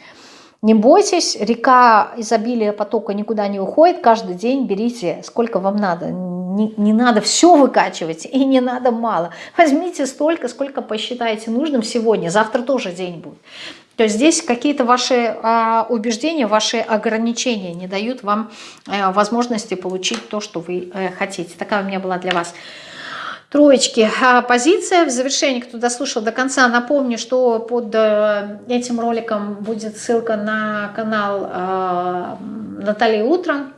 Не бойтесь, река изобилия потока никуда не уходит, каждый день берите сколько вам надо. Не, не надо все выкачивать и не надо мало. Возьмите столько, сколько посчитаете нужным сегодня, завтра тоже день будет. То есть здесь какие-то ваши а, убеждения, ваши ограничения не дают вам а, возможности получить то, что вы а, хотите. Такая у меня была для вас Троечки. А позиция в завершении, кто дослушал до конца, напомню, что под э, этим роликом будет ссылка на канал э, Натальи Утро, э,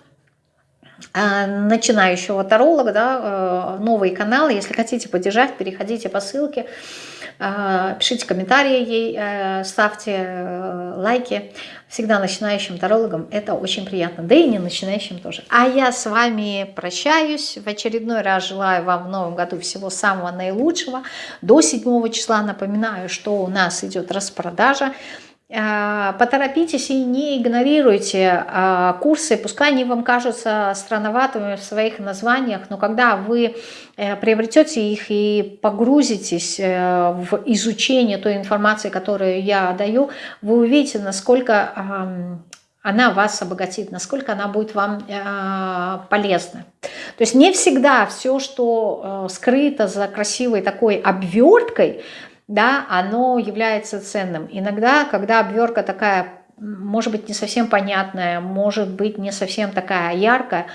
начинающего таролога, да, новый канал. Если хотите поддержать, переходите по ссылке, пишите комментарии ей, ставьте лайки. всегда начинающим тарологам это очень приятно, да и не начинающим тоже. А я с вами прощаюсь, в очередной раз желаю вам в новом году всего самого наилучшего. До 7 числа напоминаю, что у нас идет распродажа. А, поторопитесь и не игнорируйте а, курсы, пускай они вам кажутся странноватыми в своих названиях, но когда вы э, приобретете их и погрузитесь э, в изучение той информации, которую я даю, вы увидите, насколько она вас обогатит, насколько она будет вам э, полезна. То есть не всегда все, что скрыто за красивой такой обверткой, да, оно является ценным. Иногда, когда обвертка такая, может быть, не совсем понятная, может быть, не совсем такая яркая,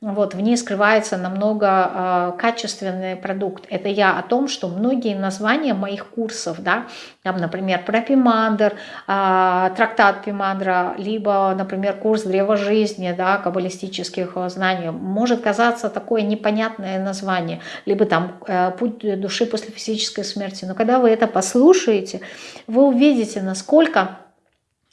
вот, в ней скрывается намного э, качественный продукт. Это я о том, что многие названия моих курсов, да, там, например, про Пимандр, э, трактат Пимандра, либо, например, курс древа жизни, да, каббалистических знаний, может казаться такое непонятное название, либо там э, путь души после физической смерти. Но когда вы это послушаете, вы увидите, насколько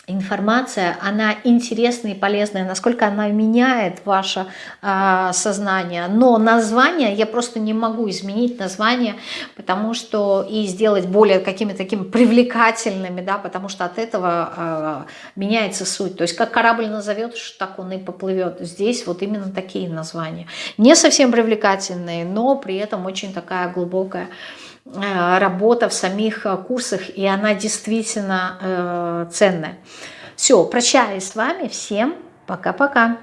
информация, она интересная и полезная, насколько она меняет ваше э, сознание. Но название, я просто не могу изменить название, потому что и сделать более какими-то такими привлекательными, да, потому что от этого э, меняется суть. То есть как корабль назовешь, так он и поплывет. Здесь вот именно такие названия. Не совсем привлекательные, но при этом очень такая глубокая работа в самих э, курсах, и она действительно э, ценная. Все, прощаюсь с вами. Всем пока-пока.